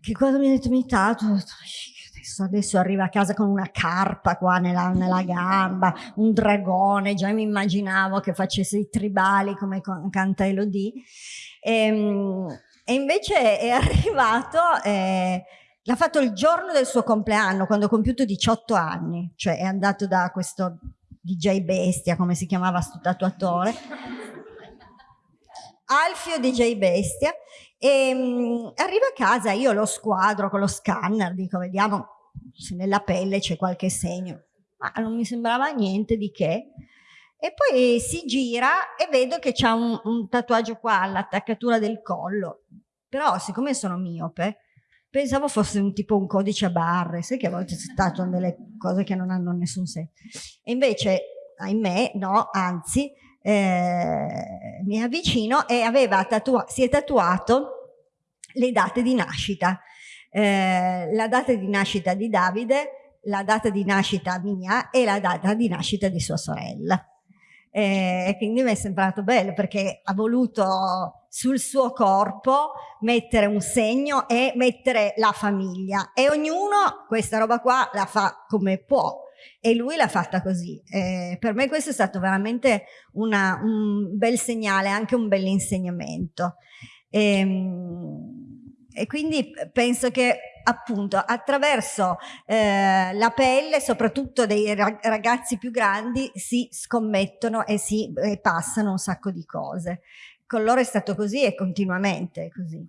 Che quando mi ha detto mi tatuo, adesso, adesso arriva a casa con una carpa qua nella, nella gamba, un dragone, già mi immaginavo che facesse i tribali come canta Elodie. E, ehm, e invece è arrivato... Eh, L'ha fatto il giorno del suo compleanno, quando ha compiuto 18 anni, cioè è andato da questo DJ Bestia, come si chiamava sto tatuatore, Alfio DJ Bestia, e um, arriva a casa, io lo squadro con lo scanner, dico vediamo se nella pelle c'è qualche segno, ma non mi sembrava niente di che. E poi si gira e vedo che c'ha un, un tatuaggio qua all'attaccatura del collo, però siccome sono miope, pensavo fosse un tipo un codice a barre, sai che a volte si tatuano delle cose che non hanno nessun senso. E invece, ahimè, no, anzi, eh, mi avvicino e aveva tatua si è tatuato le date di nascita. Eh, la data di nascita di Davide, la data di nascita mia e la data di nascita di sua sorella. Eh, e quindi mi è sembrato bello perché ha voluto sul suo corpo mettere un segno e mettere la famiglia e ognuno questa roba qua la fa come può e lui l'ha fatta così. Eh, per me questo è stato veramente una, un bel segnale, anche un bel insegnamento. E, ehm, e quindi penso che appunto attraverso eh, la pelle, soprattutto dei ragazzi più grandi, si scommettono e si e passano un sacco di cose con loro è stato così e continuamente così.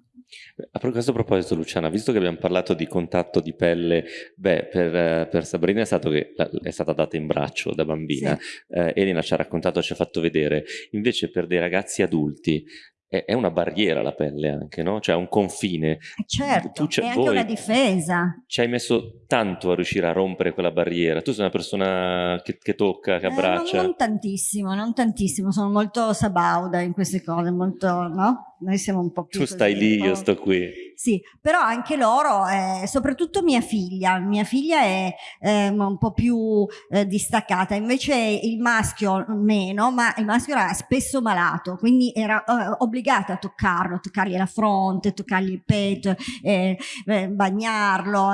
A questo proposito Luciana, visto che abbiamo parlato di contatto di pelle, beh, per, per Sabrina è, stato che, è stata data in braccio da bambina, sì. eh, Elena ci ha raccontato, ci ha fatto vedere, invece per dei ragazzi adulti è, una barriera la pelle anche, no? Cioè un confine. Eh, certo, tu è anche una difesa. Ci hai messo tanto a riuscire a rompere quella barriera. Tu sei una persona che, che tocca, che abbraccia. Eh, non, non, tantissimo, non tantissimo. Sono molto sabauda in queste cose, molto, no? Noi siamo un po' più... Tu stai lì, io sto qui. Sì, però anche loro, eh, soprattutto mia figlia, mia figlia è eh, un po' più eh, distaccata, invece il maschio meno, ma il maschio era spesso malato, quindi era eh, obbligata a toccarlo, toccargli la fronte, toccargli il petto, eh, eh, bagnarlo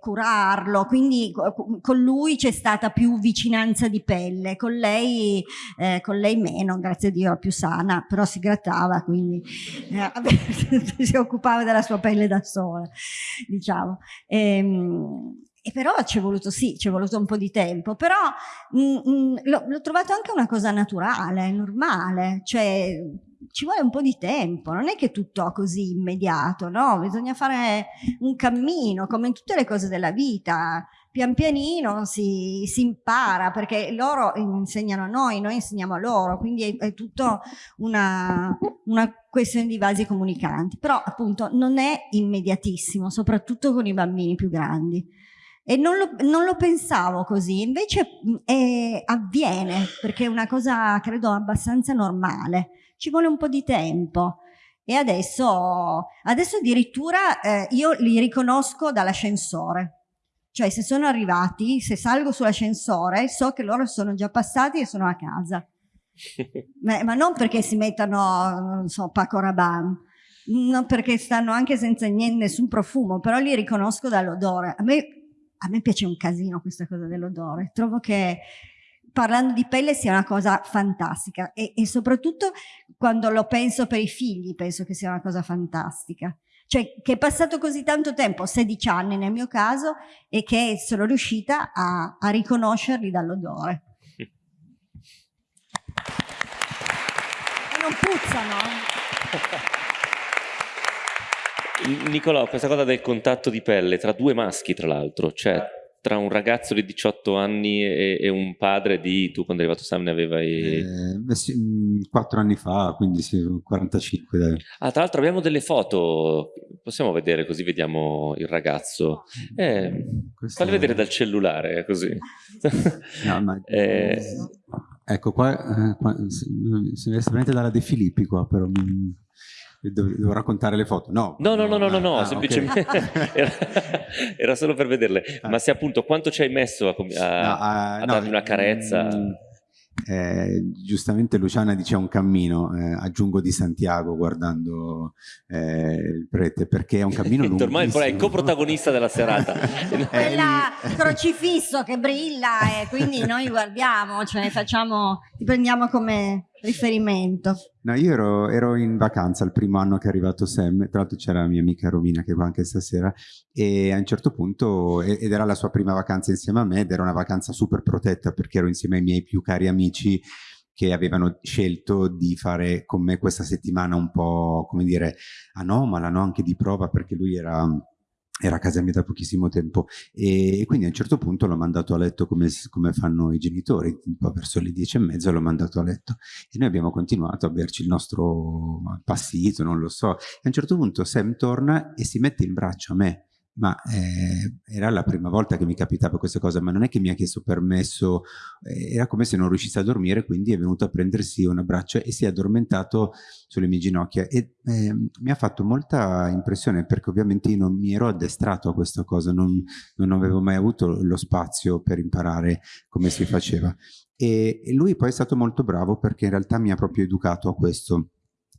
curarlo, quindi con lui c'è stata più vicinanza di pelle, con lei, con lei meno, grazie a Dio più sana, però si grattava, quindi si occupava occupava della sua pelle da sola, diciamo. E, ehm, e però ci è voluto, sì, ci è voluto un po' di tempo, però mm, mm, l'ho trovato anche una cosa naturale, normale, cioè ci vuole un po' di tempo, non è che tutto così immediato, no? Bisogna fare un cammino, come in tutte le cose della vita, pian pianino si, si impara, perché loro insegnano a noi, noi insegniamo a loro, quindi è, è tutto una, una questione di vasi comunicanti, però appunto non è immediatissimo, soprattutto con i bambini più grandi. E non lo, non lo pensavo così, invece è, avviene, perché è una cosa credo abbastanza normale, ci vuole un po' di tempo. E adesso, adesso addirittura eh, io li riconosco dall'ascensore, cioè se sono arrivati, se salgo sull'ascensore, so che loro sono già passati e sono a casa. ma, ma, non perché si mettano, non so, Paco Rabanne, non perché stanno anche senza niente, nessun profumo, però li riconosco dall'odore. A me, a me piace un casino questa cosa dell'odore. Trovo che parlando di pelle sia una cosa fantastica e, e soprattutto quando lo penso per i figli penso che sia una cosa fantastica cioè che è passato così tanto tempo, 16 anni nel mio caso, e che sono riuscita a, a riconoscerli dall'odore. e non puzzano. Nicolò, questa cosa del contatto di pelle tra due maschi, tra l'altro, cioè tra un ragazzo di 18 anni e, e, un padre di, tu quando è arrivato Sam ne avevi... Eh, sì, 4 mm, anni fa, quindi sì, 45 dai. Ah, tra l'altro abbiamo delle foto, possiamo vedere così vediamo il ragazzo. Eh, è... vedere dal cellulare, così. No, ma... eh... Ecco, qua, eh, qua si, si vede veramente dalla De Filippi qua, però... Devo, devo, raccontare le foto? No, no, no, no, no, no, no ah, semplicemente okay. era, era, solo per vederle. Ah. Ma se appunto quanto ci hai messo a, a, no, a, darmi una carezza? Mm, eh, giustamente Luciana dice un cammino, eh, aggiungo di Santiago guardando eh, il prete, perché è un cammino lungo. Ormai è il coprotagonista della serata. Quella crocifisso che brilla e quindi noi guardiamo, cioè facciamo, ti prendiamo come riferimento. No, io ero, ero, in vacanza il primo anno che è arrivato Sam, tra l'altro c'era la mia amica Romina che è qua anche stasera, e a un certo punto, ed era la sua prima vacanza insieme a me, ed era una vacanza super protetta perché ero insieme ai miei più cari amici che avevano scelto di fare con me questa settimana un po', come dire, anomala, no? anche di prova, perché lui era era a casa mia da pochissimo tempo. E quindi a un certo punto l'ho mandato a letto come, come, fanno i genitori, un po' verso le dieci e mezza l'ho mandato a letto. E noi abbiamo continuato a berci il nostro passito, non lo so, e a un certo punto Sam torna e si mette in braccio a me ma eh, era la prima volta che mi capitava questa cosa, ma non è che mi ha chiesto permesso, eh, era come se non riuscisse a dormire, quindi è venuto a prendersi un abbraccio e si è addormentato sulle mie ginocchia e eh, mi ha fatto molta impressione perché ovviamente io non mi ero addestrato a questa cosa, non, non avevo mai avuto lo spazio per imparare come si faceva. E, e lui poi è stato molto bravo perché in realtà mi ha proprio educato a questo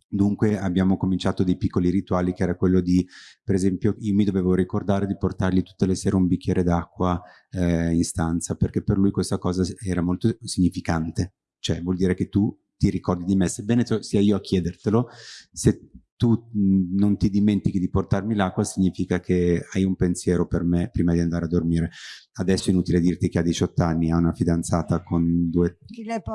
Dunque abbiamo cominciato dei piccoli rituali che era quello di, per esempio, io mi dovevo ricordare di portargli tutte le sere un bicchiere d'acqua eh, in stanza, perché per lui questa cosa era molto significante. Cioè vuol dire che tu ti ricordi di me, sebbene sia io a chiedertelo, se tu non ti dimentichi di portarmi l'acqua significa che hai un pensiero per me prima di andare a dormire. Adesso è inutile dirti che ha 18 anni, ha una fidanzata con due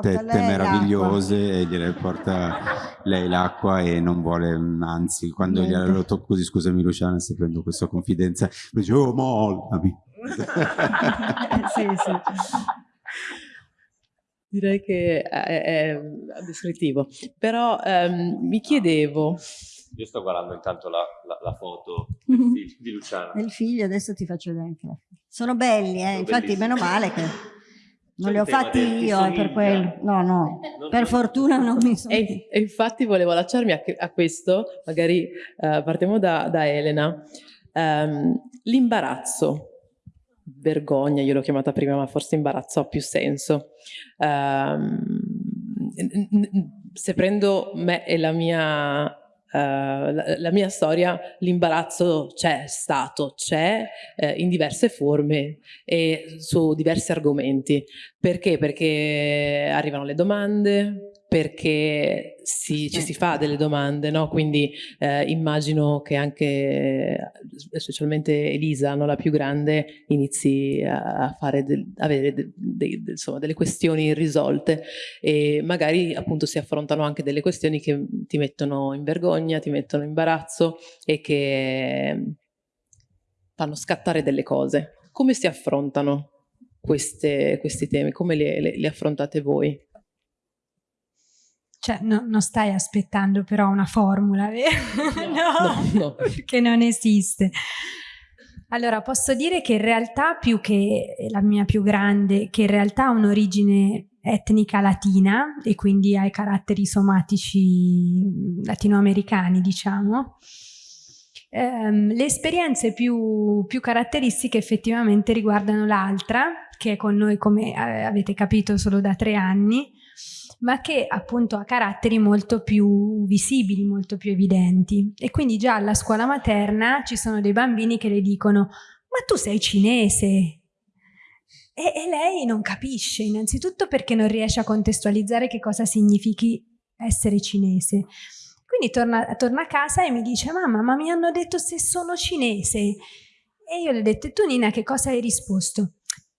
tette meravigliose e gliele porta lei l'acqua e non vuole, anzi, quando glielo tocco così, scusami Luciana se prendo questa confidenza, lui dice, oh mollami. sì, sì. Direi che è, è descrittivo, però um, mi chiedevo io sto guardando intanto la, la, la foto del mhm. figlio, di Luciano. Del figlio, adesso ti faccio vedere anche la Sono belli, eh? Sono infatti bellissimi. meno male che non li ho fatti io, è per quello. No, no, non per fortuna non mi sono... E, e, infatti volevo allacciarmi a, a questo, magari uh, partiamo da, da Elena. Um, L'imbarazzo, vergogna, io l'ho chiamata prima, ma forse imbarazzo ha più senso. Um, se prendo me e la mia Uh, la, la, mia storia, l'imbarazzo c'è stato, c'è eh, in diverse forme e su diversi argomenti. Perché? Perché arrivano le domande, perché si, ci si fa delle domande, no? quindi eh, immagino che anche, specialmente Elisa, no? la più grande, inizi a, fare del, avere de, de, insomma, delle questioni irrisolte e magari appunto si affrontano anche delle questioni che ti mettono in vergogna, ti mettono in imbarazzo e che fanno scattare delle cose. Come si affrontano queste, questi temi? Come li affrontate voi? Cioè, no, non stai aspettando però una formula, vero? No, no, no, perché non esiste. Allora, posso dire che in realtà più che la mia più grande, che in realtà ha un'origine etnica latina e quindi ha i caratteri somatici latinoamericani, diciamo, ehm, le esperienze più, più caratteristiche effettivamente riguardano l'altra, che è con noi, come avete capito, solo da tre anni, ma che appunto ha caratteri molto più visibili, molto più evidenti. E quindi già alla scuola materna ci sono dei bambini che le dicono ma tu sei cinese, e, lei non capisce, innanzitutto perché non riesce a contestualizzare che cosa significhi essere cinese. Quindi torna, torna a casa e mi dice, mamma, ma mi hanno detto se sono cinese. E io le ho detto, tu Nina che cosa hai risposto?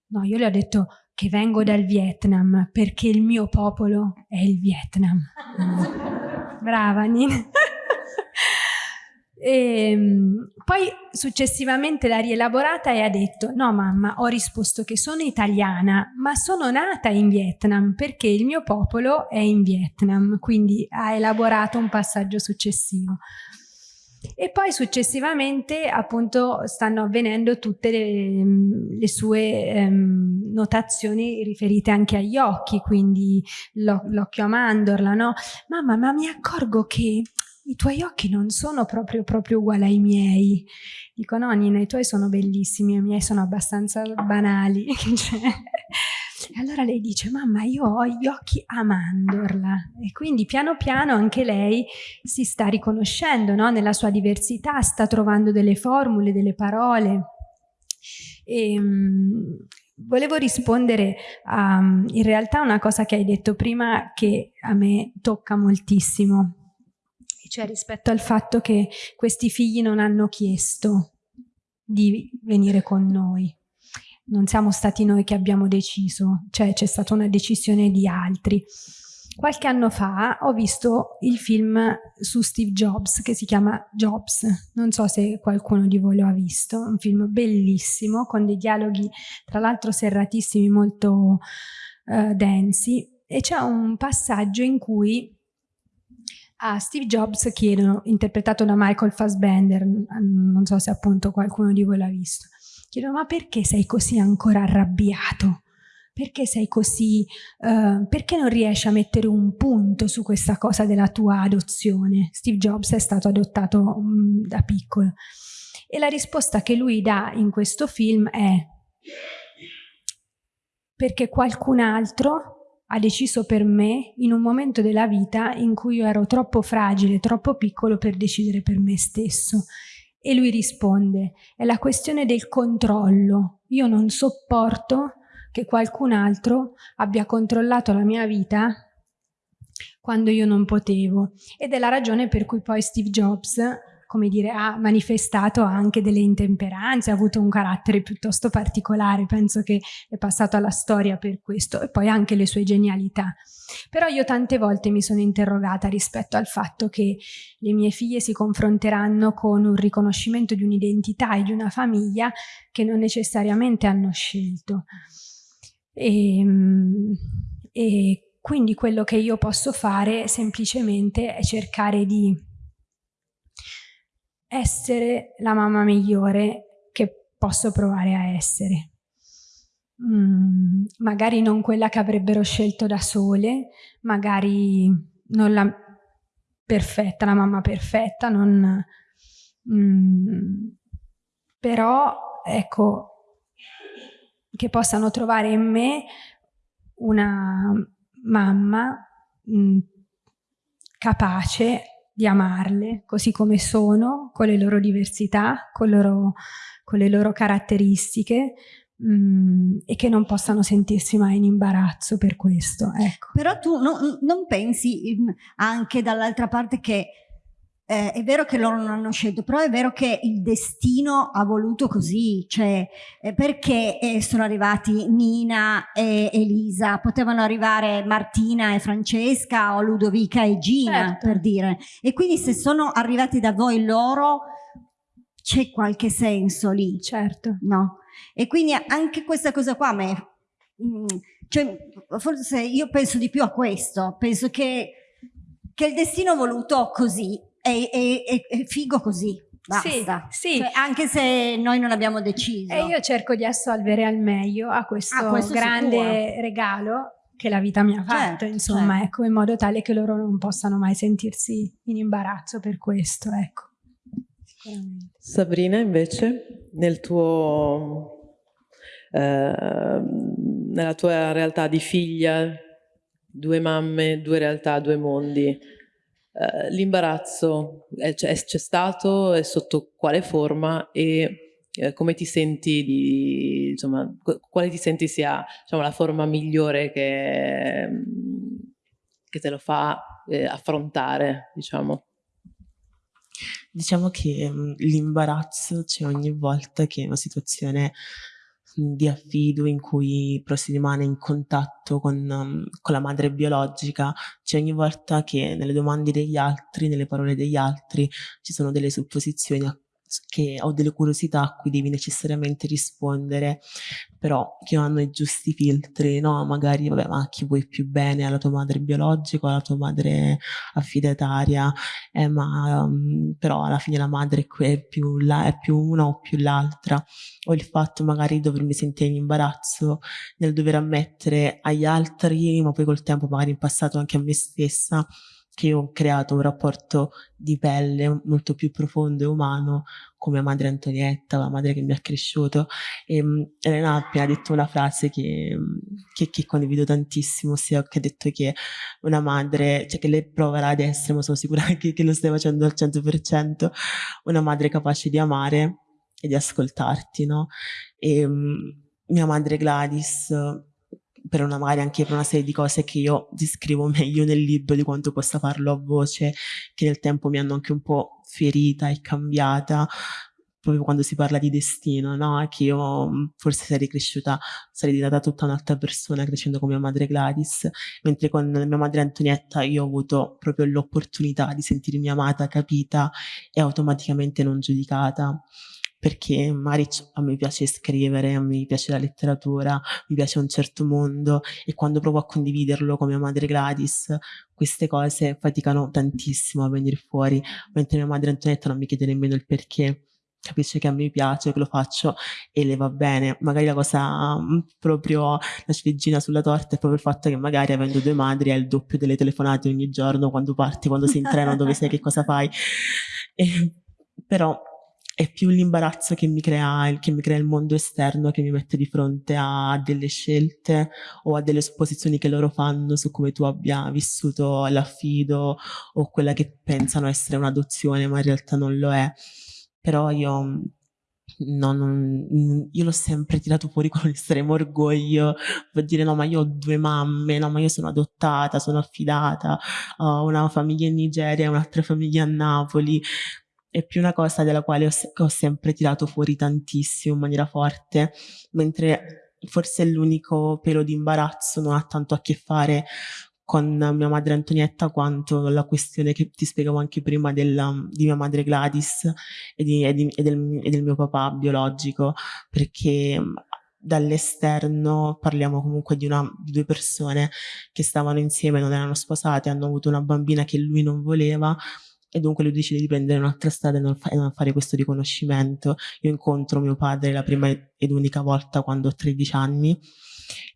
No, io le ho detto, che vengo dal Vietnam perché il mio popolo è il Vietnam. Brava Nina. E, ehm, poi successivamente l'ha rielaborata e ha detto no mamma ho risposto che sono italiana ma sono nata in Vietnam perché il mio popolo è in Vietnam quindi ha elaborato un passaggio successivo e poi successivamente appunto stanno avvenendo tutte le, le sue ehm, notazioni riferite anche agli occhi, quindi l'occhio a mandorla, no? Mamma, ma mi accorgo che i tuoi occhi non sono proprio, proprio uguali ai miei. Dico no Nina, i tuoi sono bellissimi, i miei sono abbastanza banali. e allora lei dice, mamma io ho gli occhi a mandorla e quindi piano piano anche lei si sta riconoscendo no? nella sua diversità, sta trovando delle formule, delle parole. E, um, volevo rispondere a in realtà una cosa che hai detto prima che a me tocca moltissimo cioè rispetto al fatto che questi figli non hanno chiesto di venire con noi. Non siamo stati noi che abbiamo deciso, cioè c'è stata una decisione di altri. Qualche anno fa ho visto il film su Steve Jobs che si chiama Jobs, non so se qualcuno di voi lo ha visto, un film bellissimo con dei dialoghi tra l'altro serratissimi, molto uh, densi e c'è un passaggio in cui a Steve Jobs chiedono, interpretato da Michael Fassbender, non so se appunto qualcuno di voi l'ha visto, chiedono ma perché sei così ancora arrabbiato? Perché sei così, uh, perché non riesci a mettere un punto su questa cosa della tua adozione? Steve Jobs è stato adottato um, da piccolo. E la risposta che lui dà in questo film è perché qualcun altro ha deciso per me in un momento della vita in cui io ero troppo fragile, troppo piccolo per decidere per me stesso. E lui risponde, è la questione del controllo. Io non sopporto che qualcun altro abbia controllato la mia vita quando io non potevo. Ed è la ragione per cui poi Steve Jobs come dire, ha manifestato anche delle intemperanze, ha avuto un carattere piuttosto particolare, penso che è passato alla storia per questo, e poi anche le sue genialità. Però io tante volte mi sono interrogata rispetto al fatto che le mie figlie si confronteranno con un riconoscimento di un'identità e di una famiglia che non necessariamente hanno scelto. E, ehm, e quindi quello che io posso fare semplicemente è cercare di essere la mamma migliore che posso provare a essere. Mm, magari non quella che avrebbero scelto da sole, magari non la perfetta, la mamma perfetta, non, mm, però ecco che possano trovare in me una mamma mm, capace di amarle così come sono, con le loro diversità, con, loro, con le loro caratteristiche mm, e che non possano sentirsi mai in imbarazzo per questo. Ecco. Però tu no, non pensi mm, anche dall'altra parte che eh, è vero che loro non hanno scelto, però è vero che il destino ha voluto così, cioè eh, perché eh, sono arrivati Nina e Elisa, potevano arrivare Martina e Francesca o Ludovica e Gina, certo. per dire. E quindi se sono arrivati da voi loro, c'è qualche senso lì. Certo. No? E quindi anche questa cosa qua, me, mm, cioè, forse io penso di più a questo, penso che, che il destino ha voluto così è, è, è figo così. Basta. Sì, sì. Cioè, anche se noi non abbiamo deciso. E io cerco di assolvere al meglio a questo, ah, questo grande sicuro. regalo che la vita mi ha fatto, certo, insomma, certo. ecco, in modo tale che loro non possano mai sentirsi in imbarazzo per questo, ecco. Sabrina, invece, nel tuo, eh, nella tua realtà di figlia, due mamme, due realtà, due mondi, eh, l'imbarazzo c'è stato e sotto quale forma e eh, come ti senti di, insomma, quale ti senti sia diciamo, la forma migliore che, che te lo fa eh, affrontare, diciamo. Diciamo che mm, l'imbarazzo c'è ogni volta che una situazione di affido in cui però si rimane in contatto con, um, con la madre biologica, c'è ogni volta che nelle domande degli altri, nelle parole degli altri, ci sono delle supposizioni a che ho delle curiosità a cui devi necessariamente rispondere, però che hanno i giusti filtri, no? Magari, vabbè, ma chi vuoi più bene alla tua madre biologica o alla tua madre affidataria, eh, ma um, però alla fine la madre è più, la, è più una o più l'altra, o il fatto magari di dovermi sentire in imbarazzo nel dover ammettere agli altri, ma poi col tempo magari in passato anche a me stessa, che ho creato un rapporto di pelle molto più profondo e umano con mia madre Antonietta, la madre che mi ha cresciuto. E um, Elena ha appena detto una frase che, che, che, condivido tantissimo, ossia che ha detto che una madre, cioè che lei proverà ad essere, ma sono sicura che, che lo stai facendo al 100%, una madre capace di amare e di ascoltarti, no? E um, mia madre Gladys per una, magari anche per una serie di cose che io descrivo meglio nel libro di quanto possa farlo a voce, che nel tempo mi hanno anche un po' ferita e cambiata, proprio quando si parla di destino, no? Che io forse sarei cresciuta, sarei diventata tutta un'altra persona crescendo con mia madre Gladys, mentre con mia madre Antonietta io ho avuto proprio l'opportunità di sentirmi amata, capita e automaticamente non giudicata perché magari a me piace scrivere, a me piace la letteratura, mi piace un certo mondo e quando provo a condividerlo con mia madre Gladys, queste cose faticano tantissimo a venire fuori, mentre mia madre Antonietta non mi chiede nemmeno il perché capisce che a me piace, che lo faccio e le va bene. Magari la cosa mm, proprio la ciliegina sulla torta è proprio il fatto che magari avendo due madri hai il doppio delle telefonate ogni giorno quando parti, quando sei in treno, dove sei, che cosa fai. E, però è più l'imbarazzo che mi, crea, che mi crea il mondo esterno che mi mette di fronte a delle scelte o a delle supposizioni che loro fanno su come tu abbia vissuto l'affido o quella che pensano essere un'adozione ma in realtà non lo è. Però io No, non, io l'ho sempre tirato fuori con estremo orgoglio per dire no ma io ho due mamme, no ma io sono adottata, sono affidata, ho una famiglia in Nigeria e un'altra famiglia a Napoli, è più una cosa della quale ho, ho sempre tirato fuori tantissimo in maniera forte, mentre forse l'unico pelo di imbarazzo non ha tanto a che fare con mia madre Antonietta quanto la questione che ti spiegavo anche prima della, di mia madre Gladys e, di, e, di, e, del, e del mio papà biologico, perché dall'esterno parliamo comunque di, una, di, due persone che stavano insieme, non erano sposate, hanno avuto una bambina che lui non voleva e dunque lui decide di prendere un'altra strada e non, fa- e non, fare questo riconoscimento. Io incontro mio padre la prima ed unica volta quando ho 13 anni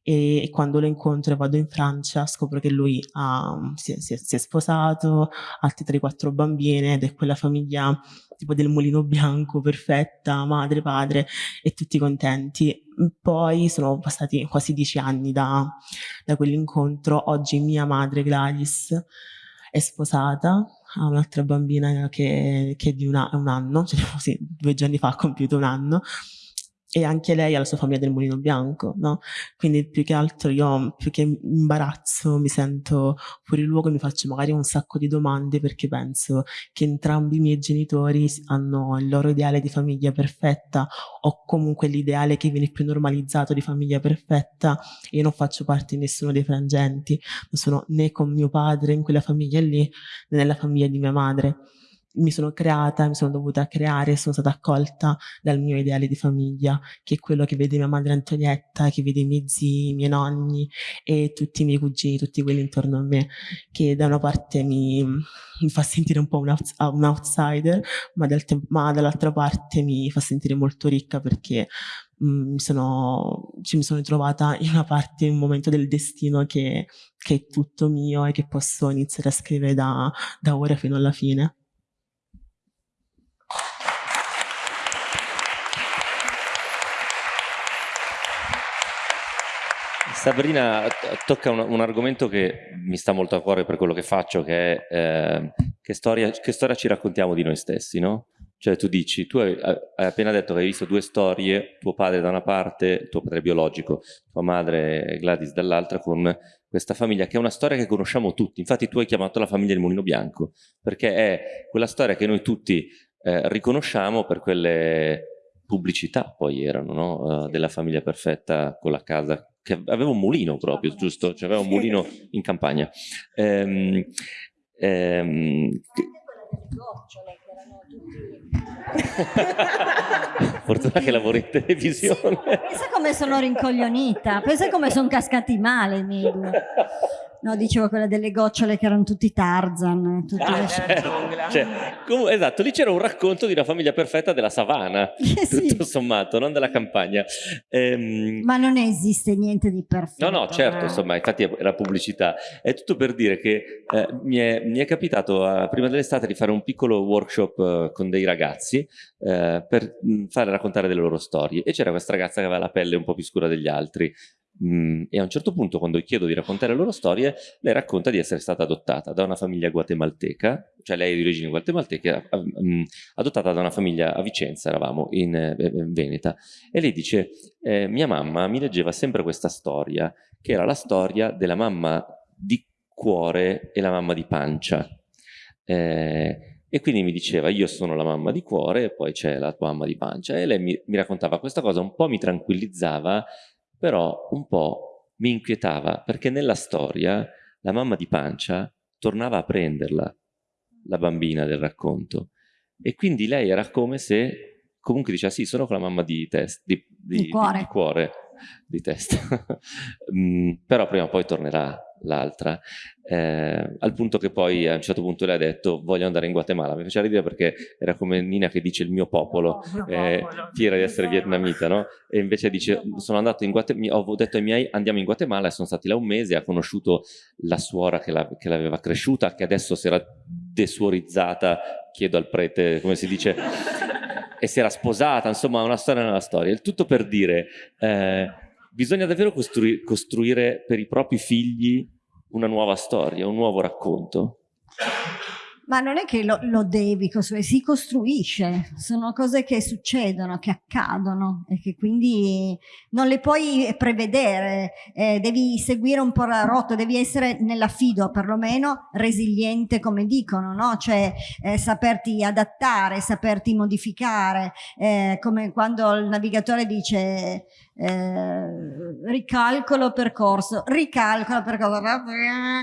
e, e quando lo incontro e vado in Francia scopro che lui ha, si, è, si, si, è, sposato, ha altre 3-4 bambine ed è quella famiglia tipo del mulino bianco, perfetta, madre, padre e tutti contenti. Poi sono passati quasi 10 anni da, da quell'incontro, oggi mia madre Gladys è sposata, ha un'altra bambina che, che di una, un anno, cioè, sì, due giorni fa ha compiuto un anno, e anche lei ha la sua famiglia del mulino bianco, no? Quindi più che altro io, più che imbarazzo, mi sento fuori luogo e mi faccio magari un sacco di domande perché penso che entrambi i miei genitori hanno il loro ideale di famiglia perfetta o comunque l'ideale che viene più normalizzato di famiglia perfetta io non faccio parte di nessuno dei frangenti, non sono né con mio padre in quella famiglia lì né nella famiglia di mia madre mi sono creata, mi sono dovuta creare, sono stata accolta dal mio ideale di famiglia, che è quello che vede mia madre Antonietta, che vede i miei zii, i miei nonni e tutti i miei cugini, tutti quelli intorno a me, che da una parte mi, mi fa sentire un po' un, un outsider, ma, dal ma, dall'altra parte mi fa sentire molto ricca perché mm, mi sono, ci mi sono trovata in una parte, in un momento del destino che, che è tutto mio e che posso iniziare a scrivere da, da ora fino alla fine. Sabrina tocca un, un, argomento che mi sta molto a cuore per quello che faccio, che è eh, che, storia, che, storia, ci raccontiamo di noi stessi, no? Cioè tu dici, tu hai, hai, appena detto che hai visto due storie, tuo padre da una parte, tuo padre biologico, tua madre Gladys dall'altra, con questa famiglia che è una storia che conosciamo tutti. Infatti tu hai chiamato la famiglia del Mulino Bianco, perché è quella storia che noi tutti eh, riconosciamo per quelle pubblicità poi erano, no? uh, della famiglia perfetta con la casa che aveva un mulino proprio, giusto? Cioè aveva un mulino in campagna. Ehm, ehm, Fortuna che lavori in televisione. Sì, pensa come sono rincoglionita, pensa come sono cascati male i miei due. No, dicevo quella delle gocciole che erano tutti Tarzan. Tutti Ah, certo. Cioè, esatto, lì c'era un racconto di una famiglia perfetta della savana, Eh, sì. tutto sommato, non della campagna. Ehm, Ma non esiste niente di perfetto. No, no, certo, eh. insomma, infatti è la pubblicità. È tutto per dire che eh, mi, è, mi è capitato eh, prima dell'estate di fare un piccolo workshop eh, con dei ragazzi eh, per mh, fare raccontare delle loro storie e c'era questa ragazza che aveva la pelle un po' più scura degli altri. Mm, e a un certo punto, quando chiedo di raccontare le loro storie, lei racconta di essere stata adottata da una famiglia guatemalteca, cioè lei è di origini guatemalteche, eh, mm, adottata da una famiglia a Vicenza, eravamo in, eh, in Veneta, e lei dice: eh, Mia mamma mi leggeva sempre questa storia, che era la storia della mamma di cuore e la mamma di pancia. Eh, e quindi mi diceva: Io sono la mamma di cuore, e poi c'è la tua mamma di pancia. E lei mi, mi raccontava questa cosa, un po' mi tranquillizzava però un po' mi inquietava perché nella storia la mamma di pancia tornava a prenderla, la bambina del racconto, e quindi lei era come se comunque diceva sì, sono con la mamma di, test, di, di, Di cuore. cuore, di testa, Mm, però prima o poi tornerà l'altra, eh, al punto che poi a un certo punto lei ha detto voglio andare in Guatemala, mi faceva ridere perché era come Nina che dice il mio popolo, eh, fiera di essere vietnamita, no? E invece dice, sono andato in Guatemala, ho detto ai miei andiamo in Guatemala e sono stati là un mese, ha conosciuto la suora che, la- l'aveva cresciuta, che adesso si era desuorizzata, chiedo al prete come si dice, e si era sposata, insomma una storia nella storia. Il tutto per dire, eh, bisogna davvero costrui- costruire per i propri figli una nuova storia, un nuovo racconto. Ma non è che lo, lo devi costruire, si costruisce, sono cose che succedono, che accadono e che quindi non le puoi prevedere, eh, devi seguire un po' la rotta, devi essere nell'affido perlomeno resiliente come dicono, no? cioè eh, saperti adattare, saperti modificare, eh, come quando il navigatore dice eh, ricalcolo percorso, ricalcolo percorso,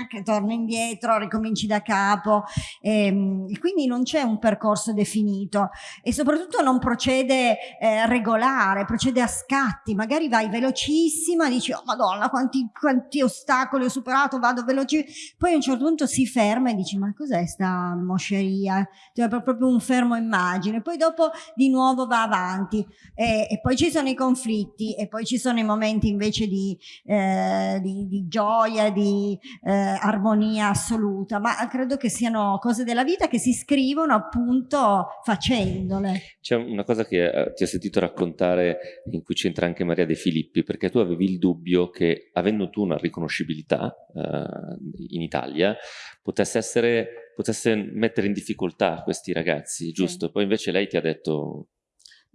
che torni indietro, ricominci da capo. Ehm, quindi non c'è un percorso definito e soprattutto non procede eh, regolare, procede a scatti, magari vai velocissima, dici oh madonna quanti, quanti ostacoli ho superato, vado veloce, poi a un certo punto si ferma e dici ma cos'è sta mosceria, cioè proprio un fermo immagine, poi dopo di nuovo va avanti e, e poi ci sono i conflitti e poi ci sono i momenti invece di, eh, di, di gioia, di eh, armonia assoluta, ma credo che siano cose della vita che si scrivono appunto facendole. C'è una cosa che eh, ti ho sentito raccontare in cui c'entra anche Maria De Filippi, perché tu avevi il dubbio che avendo tu una riconoscibilità eh, in Italia potesse essere potesse mettere in difficoltà questi ragazzi, giusto? Poi invece lei ti ha detto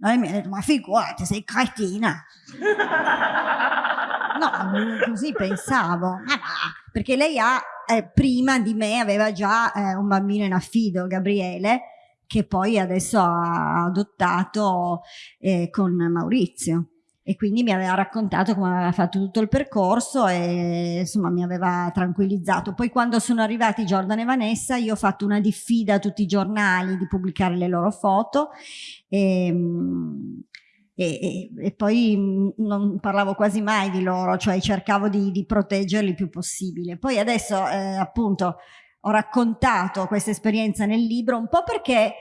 No, lei mi ha detto, ma figurati, sei cretina. No, così pensavo. Ma va, perché lei ha, eh, prima di me, aveva già eh, un bambino in affido, Gabriele, che poi adesso ha adottato eh, con Maurizio. E quindi mi aveva raccontato come aveva fatto tutto il percorso e insomma mi aveva tranquillizzato. Poi quando sono arrivati Jordan e Vanessa io ho fatto una diffida a tutti i giornali di pubblicare le loro foto e, e, e- e poi non parlavo quasi mai di loro, cioè cercavo di, di proteggerli il più possibile. Poi adesso eh, appunto ho raccontato questa esperienza nel libro un po' perché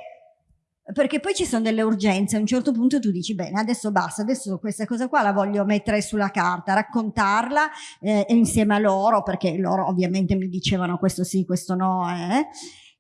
perché poi ci sono delle urgenze, a un certo punto tu dici bene adesso basta, adesso questa cosa qua la voglio mettere sulla carta, raccontarla eh, insieme a loro, perché loro ovviamente mi dicevano questo sì, questo no, eh.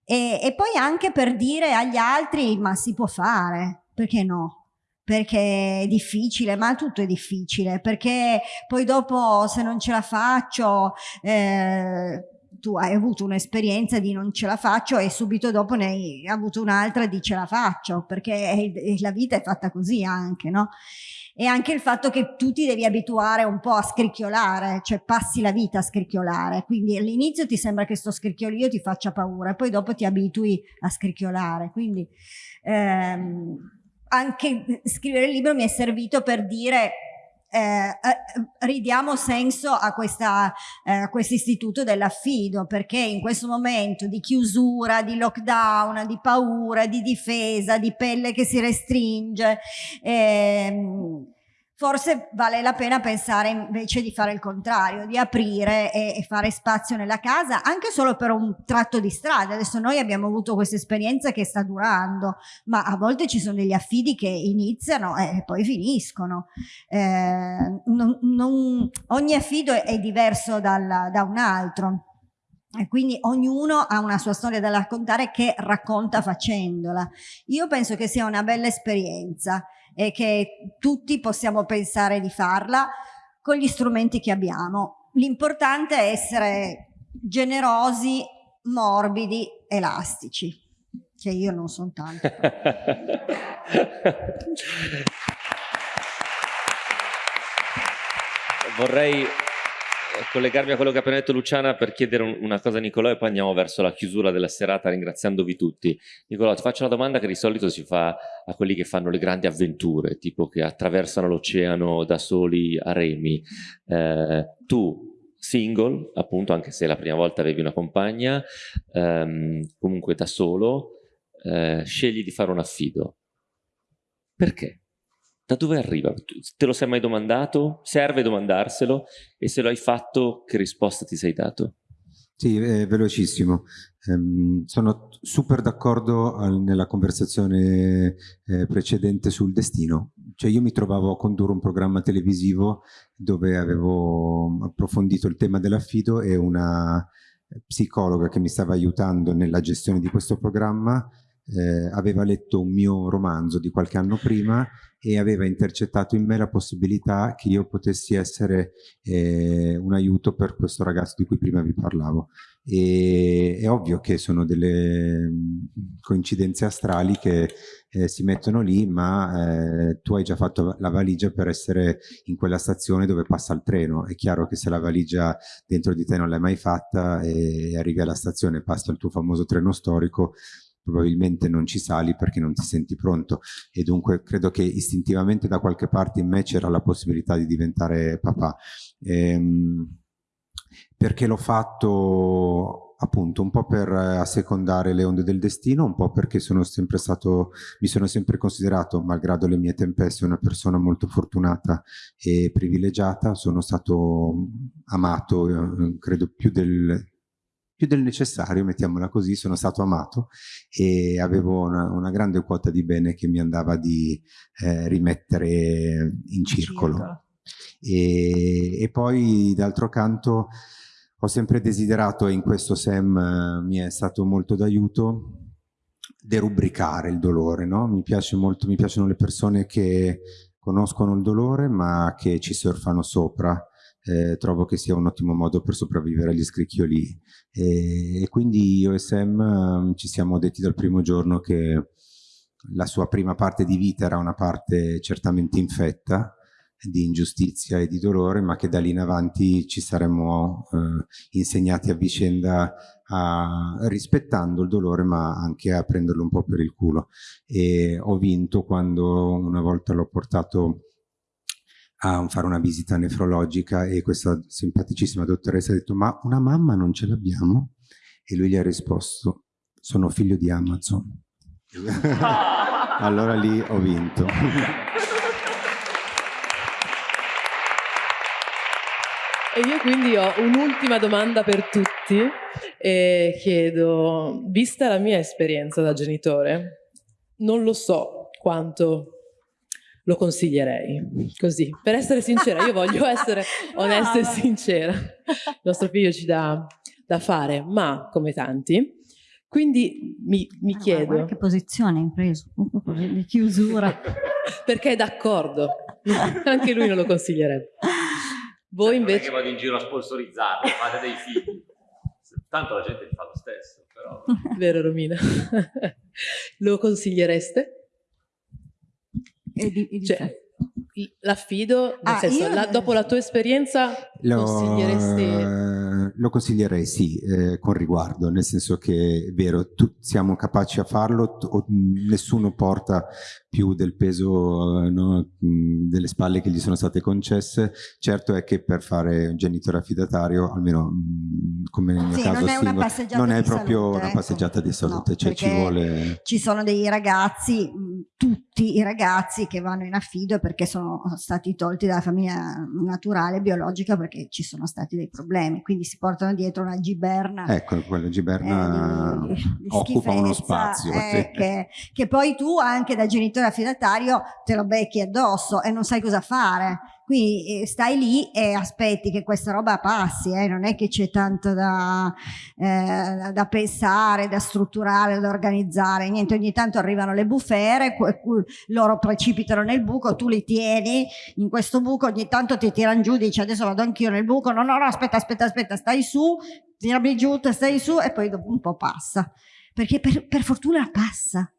e, e poi anche per dire agli altri ma si può fare, perché no? Perché è difficile, ma tutto è difficile, perché poi dopo se non ce la faccio... Eh, tu hai avuto un'esperienza di non ce la faccio e subito dopo ne hai avuto un'altra di ce la faccio, perché la vita è fatta così anche, no? E anche il fatto che tu ti devi abituare un po' a scricchiolare, cioè passi la vita a scricchiolare, quindi all'inizio ti sembra che sto scricchiolio ti faccia paura e poi dopo ti abitui a scricchiolare, quindi ehm, anche scrivere il libro mi è servito per dire eh, eh, ridiamo senso a questa eh, a questo istituto dell'affido perché in questo momento di chiusura, di lockdown, di paura, di difesa, di pelle che si restringe, ehm, forse vale la pena pensare invece di fare il contrario, di aprire e, e, fare spazio nella casa anche solo per un tratto di strada. Adesso noi abbiamo avuto questa esperienza che sta durando, ma a volte ci sono degli affidi che iniziano e poi finiscono. Eh, non, non, ogni affido è, diverso dal, da un altro. E quindi ognuno ha una sua storia da raccontare che racconta facendola. Io penso che sia una bella esperienza e che tutti possiamo pensare di farla con gli strumenti che abbiamo. L'importante è essere generosi, morbidi, elastici, che io non sono tanto. Vorrei collegarmi a quello che ha appena detto Luciana per chiedere un, una cosa a Nicolò e poi andiamo verso la chiusura della serata ringraziandovi tutti. Nicolò, ti faccio una domanda che di solito si fa a quelli che fanno le grandi avventure, tipo che attraversano l'oceano da soli a remi. Eh, tu, single, appunto, anche se la prima volta avevi una compagna, ehm, comunque da solo, eh, scegli di fare un affido. Perché? Da dove arriva? Te lo sei mai domandato? Serve domandarselo? E se lo hai fatto, che risposta ti sei dato? Sì, è velocissimo. Um, sono super d'accordo nella conversazione eh, precedente sul destino. Cioè io mi trovavo a condurre un programma televisivo dove avevo approfondito il tema dell'affido e una psicologa che mi stava aiutando nella gestione di questo programma eh, aveva letto un mio romanzo di qualche anno prima e aveva intercettato in me la possibilità che io potessi essere eh, un aiuto per questo ragazzo di cui prima vi parlavo. E, è ovvio che sono delle mm, coincidenze astrali che eh, si mettono lì, ma eh, tu hai già fatto la valigia per essere in quella stazione dove passa il treno. È chiaro che se la valigia dentro di te non l'hai mai fatta e arrivi alla stazione, passa il tuo famoso treno storico, probabilmente non ci sali perché non ti senti pronto e dunque credo che istintivamente da qualche parte in me c'era la possibilità di diventare papà. Ehm, perché l'ho fatto appunto un po' per assecondare le onde del destino, un po' perché sono sempre stato, mi sono sempre considerato, malgrado le mie tempeste, una persona molto fortunata e privilegiata, sono stato amato, eh, credo più del, più del necessario, mettiamola così, sono stato amato e avevo una, una grande quota di bene che mi andava di eh, rimettere in circolo. E, e, poi d'altro canto ho sempre desiderato, e in questo Sam eh, mi è stato molto d'aiuto, derubricare il dolore, no? mi, piace molto, mi piacciono le persone che conoscono il dolore ma che ci surfano sopra eh, trovo che sia un ottimo modo per sopravvivere agli scricchioli e, e quindi io e Sam um, ci siamo detti dal primo giorno che la sua prima parte di vita era una parte certamente infetta di ingiustizia e di dolore, ma che da lì in avanti ci saremmo eh, insegnati a vicenda a, rispettando il dolore, ma anche a prenderlo un po' per il culo. E ho vinto quando una volta l'ho portato a fare una visita nefrologica e questa simpaticissima dottoressa ha detto ma una mamma non ce l'abbiamo? E lui gli ha risposto sono figlio di Amazon. allora lì ho vinto. E io quindi ho un'ultima domanda per tutti e chiedo, vista la mia esperienza da genitore, non lo so quanto lo consiglierei, così. Per essere sincera, io voglio essere onesta e sincera. Il nostro figlio ci dà da fare, ma come tanti. Quindi mi, mi ah, chiedo... Guarda che posizione hai preso, di chiusura. Perché è d'accordo, anche lui non lo consiglierebbe. Voi invece... Non è che vado in giro a sponsorizzarlo, fate dei figli. Tanto la gente fa lo stesso, però... Vero Romina? lo consigliereste? E di, e di cioè, l'affido, nel ah, senso, la, dopo la tua esperienza lo consiglieresti? Lo consiglierei sì, eh, con riguardo, nel senso che è vero, tu, siamo capaci a farlo, t- nessuno porta più del peso eh, no, delle spalle che gli sono state concesse. Certo è che per fare un genitore affidatario, almeno come nel mio sì, caso, non è, una non è proprio salute, una ecco. passeggiata di salute, no, cioè ci vuole... Ci sono dei ragazzi, tutti i ragazzi che vanno in affido perché sono stati tolti dalla famiglia naturale, biologica, perché ci sono stati dei problemi, quindi si portano dietro una giberna. Ecco, quella giberna eh, occupa uno spazio. Eh, che, che poi tu anche da genitore affidatario te lo becchi addosso e non sai cosa fare. Quindi eh, stai lì e aspetti che questa roba passi, eh? non è che c'è tanto da, eh, da, pensare, da strutturare, da organizzare, niente, ogni tanto arrivano le bufere, loro precipitano nel buco, tu li tieni in questo buco, ogni tanto ti tirano giù, dici adesso vado anch'io nel buco, no no no aspetta aspetta aspetta, stai su, tirami giù, stai su e poi dopo un po' passa, perché per, per fortuna passa,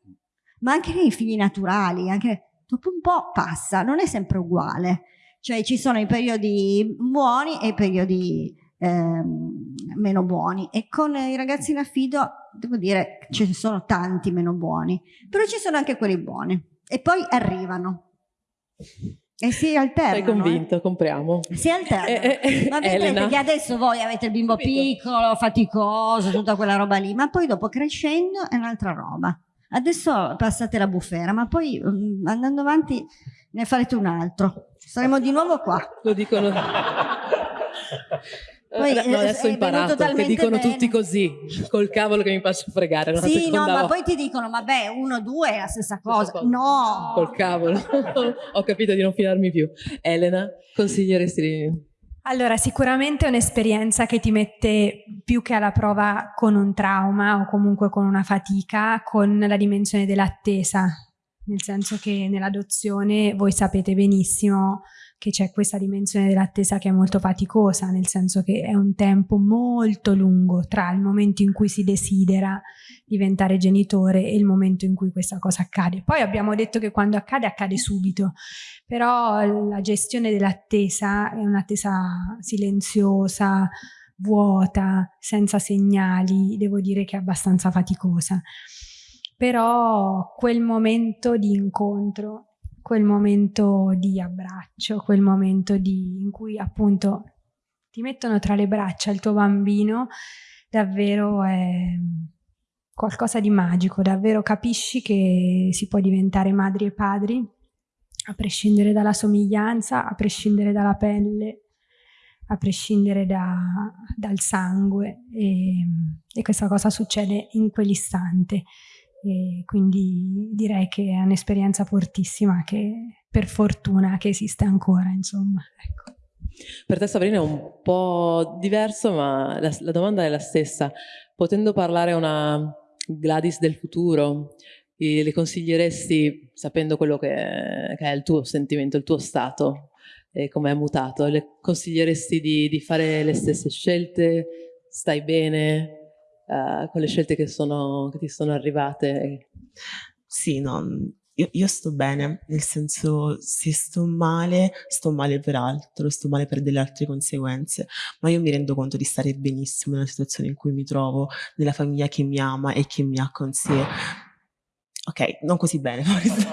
ma anche nei figli naturali, anche dopo un po' passa, non è sempre uguale. Cioè ci sono i periodi buoni e i periodi eh, meno buoni e con i ragazzi in affido devo dire che ci sono tanti meno buoni, però ci sono anche quelli buoni e poi arrivano e si alternano. Sei convinto, eh. compriamo. Si alternano. Eh, eh, ma vedrete che adesso voi avete il bimbo Capito. piccolo, faticoso, tutta quella roba lì, ma poi dopo crescendo è un'altra roba. Adesso passate la bufera, ma poi um, andando avanti ne farete un altro. Saremo di nuovo qua. Lo dicono. Poi, no, adesso ho imparato che dicono bene. tutti così, col cavolo che mi faccio fregare. Sì, no, ma poi ti dicono, vabbè, uno, due è la stessa cosa. cosa. No! Col cavolo. ho capito di non fidarmi più. Elena, consiglieresti di... Allora, sicuramente è un'esperienza che ti mette più che alla prova con un trauma o comunque con una fatica, con la dimensione dell'attesa, nel senso che nell'adozione voi sapete benissimo che c'è questa dimensione dell'attesa che è molto faticosa, nel senso che è un tempo molto lungo tra il momento in cui si desidera diventare genitore e il momento in cui questa cosa accade. Poi abbiamo detto che quando accade, accade subito, però la gestione dell'attesa è un'attesa silenziosa, vuota, senza segnali, devo dire che è abbastanza faticosa. Però quel momento di incontro quel momento di abbraccio, quel momento di, in cui appunto ti mettono tra le braccia il tuo bambino, davvero è qualcosa di magico, davvero capisci che si può diventare madri e padri a prescindere dalla somiglianza, a prescindere dalla pelle, a prescindere da, dal sangue e, e questa cosa succede in quell'istante. E quindi direi che è un'esperienza fortissima che per fortuna che esiste ancora, insomma. Ecco. Per te Sabrina è un po' diverso, ma la, la, domanda è la stessa. Potendo parlare a una Gladys del futuro, le consiglieresti, sapendo quello che, che, è il tuo sentimento, il tuo stato, e come è mutato, le consiglieresti di, di fare le stesse scelte? Stai bene? Uh, con le scelte che, sono, che ti sono arrivate? Sì, no, io, io, sto bene, nel senso se sto male, sto male per altro, sto male per delle altre conseguenze, ma io mi rendo conto di stare benissimo nella situazione in cui mi trovo, nella famiglia che mi ama e che mi ha con sé. Ok, non così bene forse.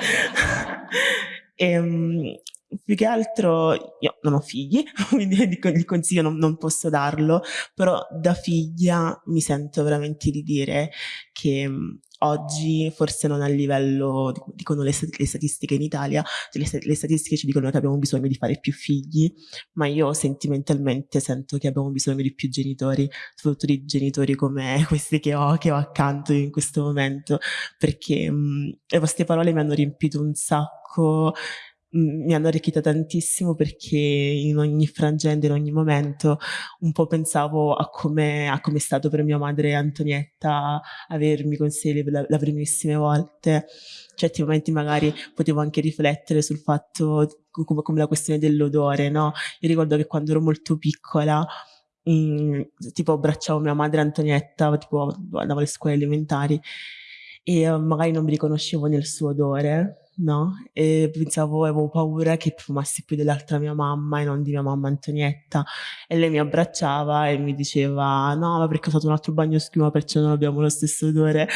e, um, più che altro io non ho figli, quindi il consiglio non, non, posso darlo, però da figlia mi sento veramente di dire che mh, oggi forse non a livello, dicono le, le statistiche in Italia, le, le, statistiche ci dicono che abbiamo bisogno di fare più figli, ma io sentimentalmente sento che abbiamo bisogno di più genitori, soprattutto di genitori come questi che ho, che ho accanto in questo momento, perché mh, le vostre parole mi hanno riempito un sacco mi hanno arricchita tantissimo perché in ogni frangente, in ogni momento un po' pensavo a come, a è stato per mia madre Antonietta avermi con sé le, le, le primissime volte. Certi momenti magari potevo anche riflettere sul fatto come, come la questione dell'odore, no? Io ricordo che quando ero molto piccola mh, mm, tipo abbracciavo mia madre Antonietta, tipo andavo alle scuole elementari e uh, magari non mi riconoscevo nel suo odore no? E pensavo, avevo paura che fumassi più dell'altra mia mamma e non di mia mamma Antonietta. E lei mi abbracciava e mi diceva, no, ma perché ho fatto un altro bagno schiuma, perciò non abbiamo lo stesso odore.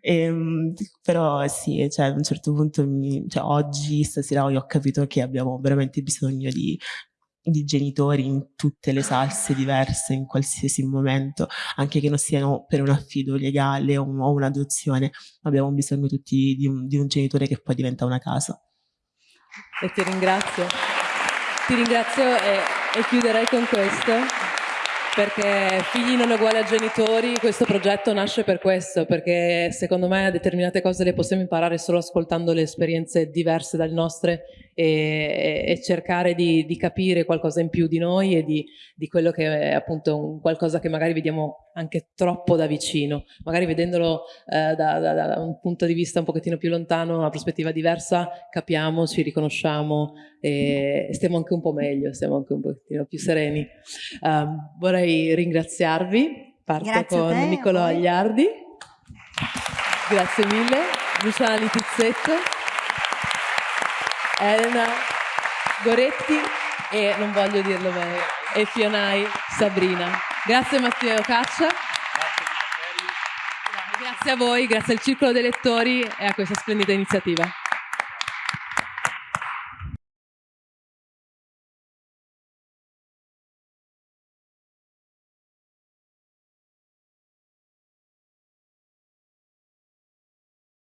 E, ehm, però sì, cioè, a un certo punto, mi, cioè, oggi, stasera, ho capito che abbiamo veramente bisogno di, di genitori in tutte le salse diverse, in qualsiasi momento, anche che non siano per un affido legale o, un'adozione, abbiamo bisogno tutti di un, di un genitore che poi diventa una casa. E ti ringrazio. Ti ringrazio e, e chiuderei con questo perché figli non uguali a genitori, questo progetto nasce per questo, perché secondo me determinate cose le possiamo imparare solo ascoltando le esperienze diverse dalle nostre e, e cercare di, di, capire qualcosa in più di noi e di, di quello che è appunto un, qualcosa che magari vediamo anche troppo da vicino, magari vedendolo eh, da, da, da, un punto di vista un pochettino più lontano, una prospettiva diversa, capiamo, ci riconosciamo e stiamo anche un po' meglio, stiamo anche un pochettino più sereni. Um, vorrei ringraziarvi, parto Grazie con te, Niccolò Agliardi, grazie mille, Luciana Litizzetto. Elena Goretti e non voglio dirlo bene, e Fionai Sabrina. Grazie Matteo Caccia. Grazie a voi, grazie al Circolo dei Lettori e a questa splendida iniziativa.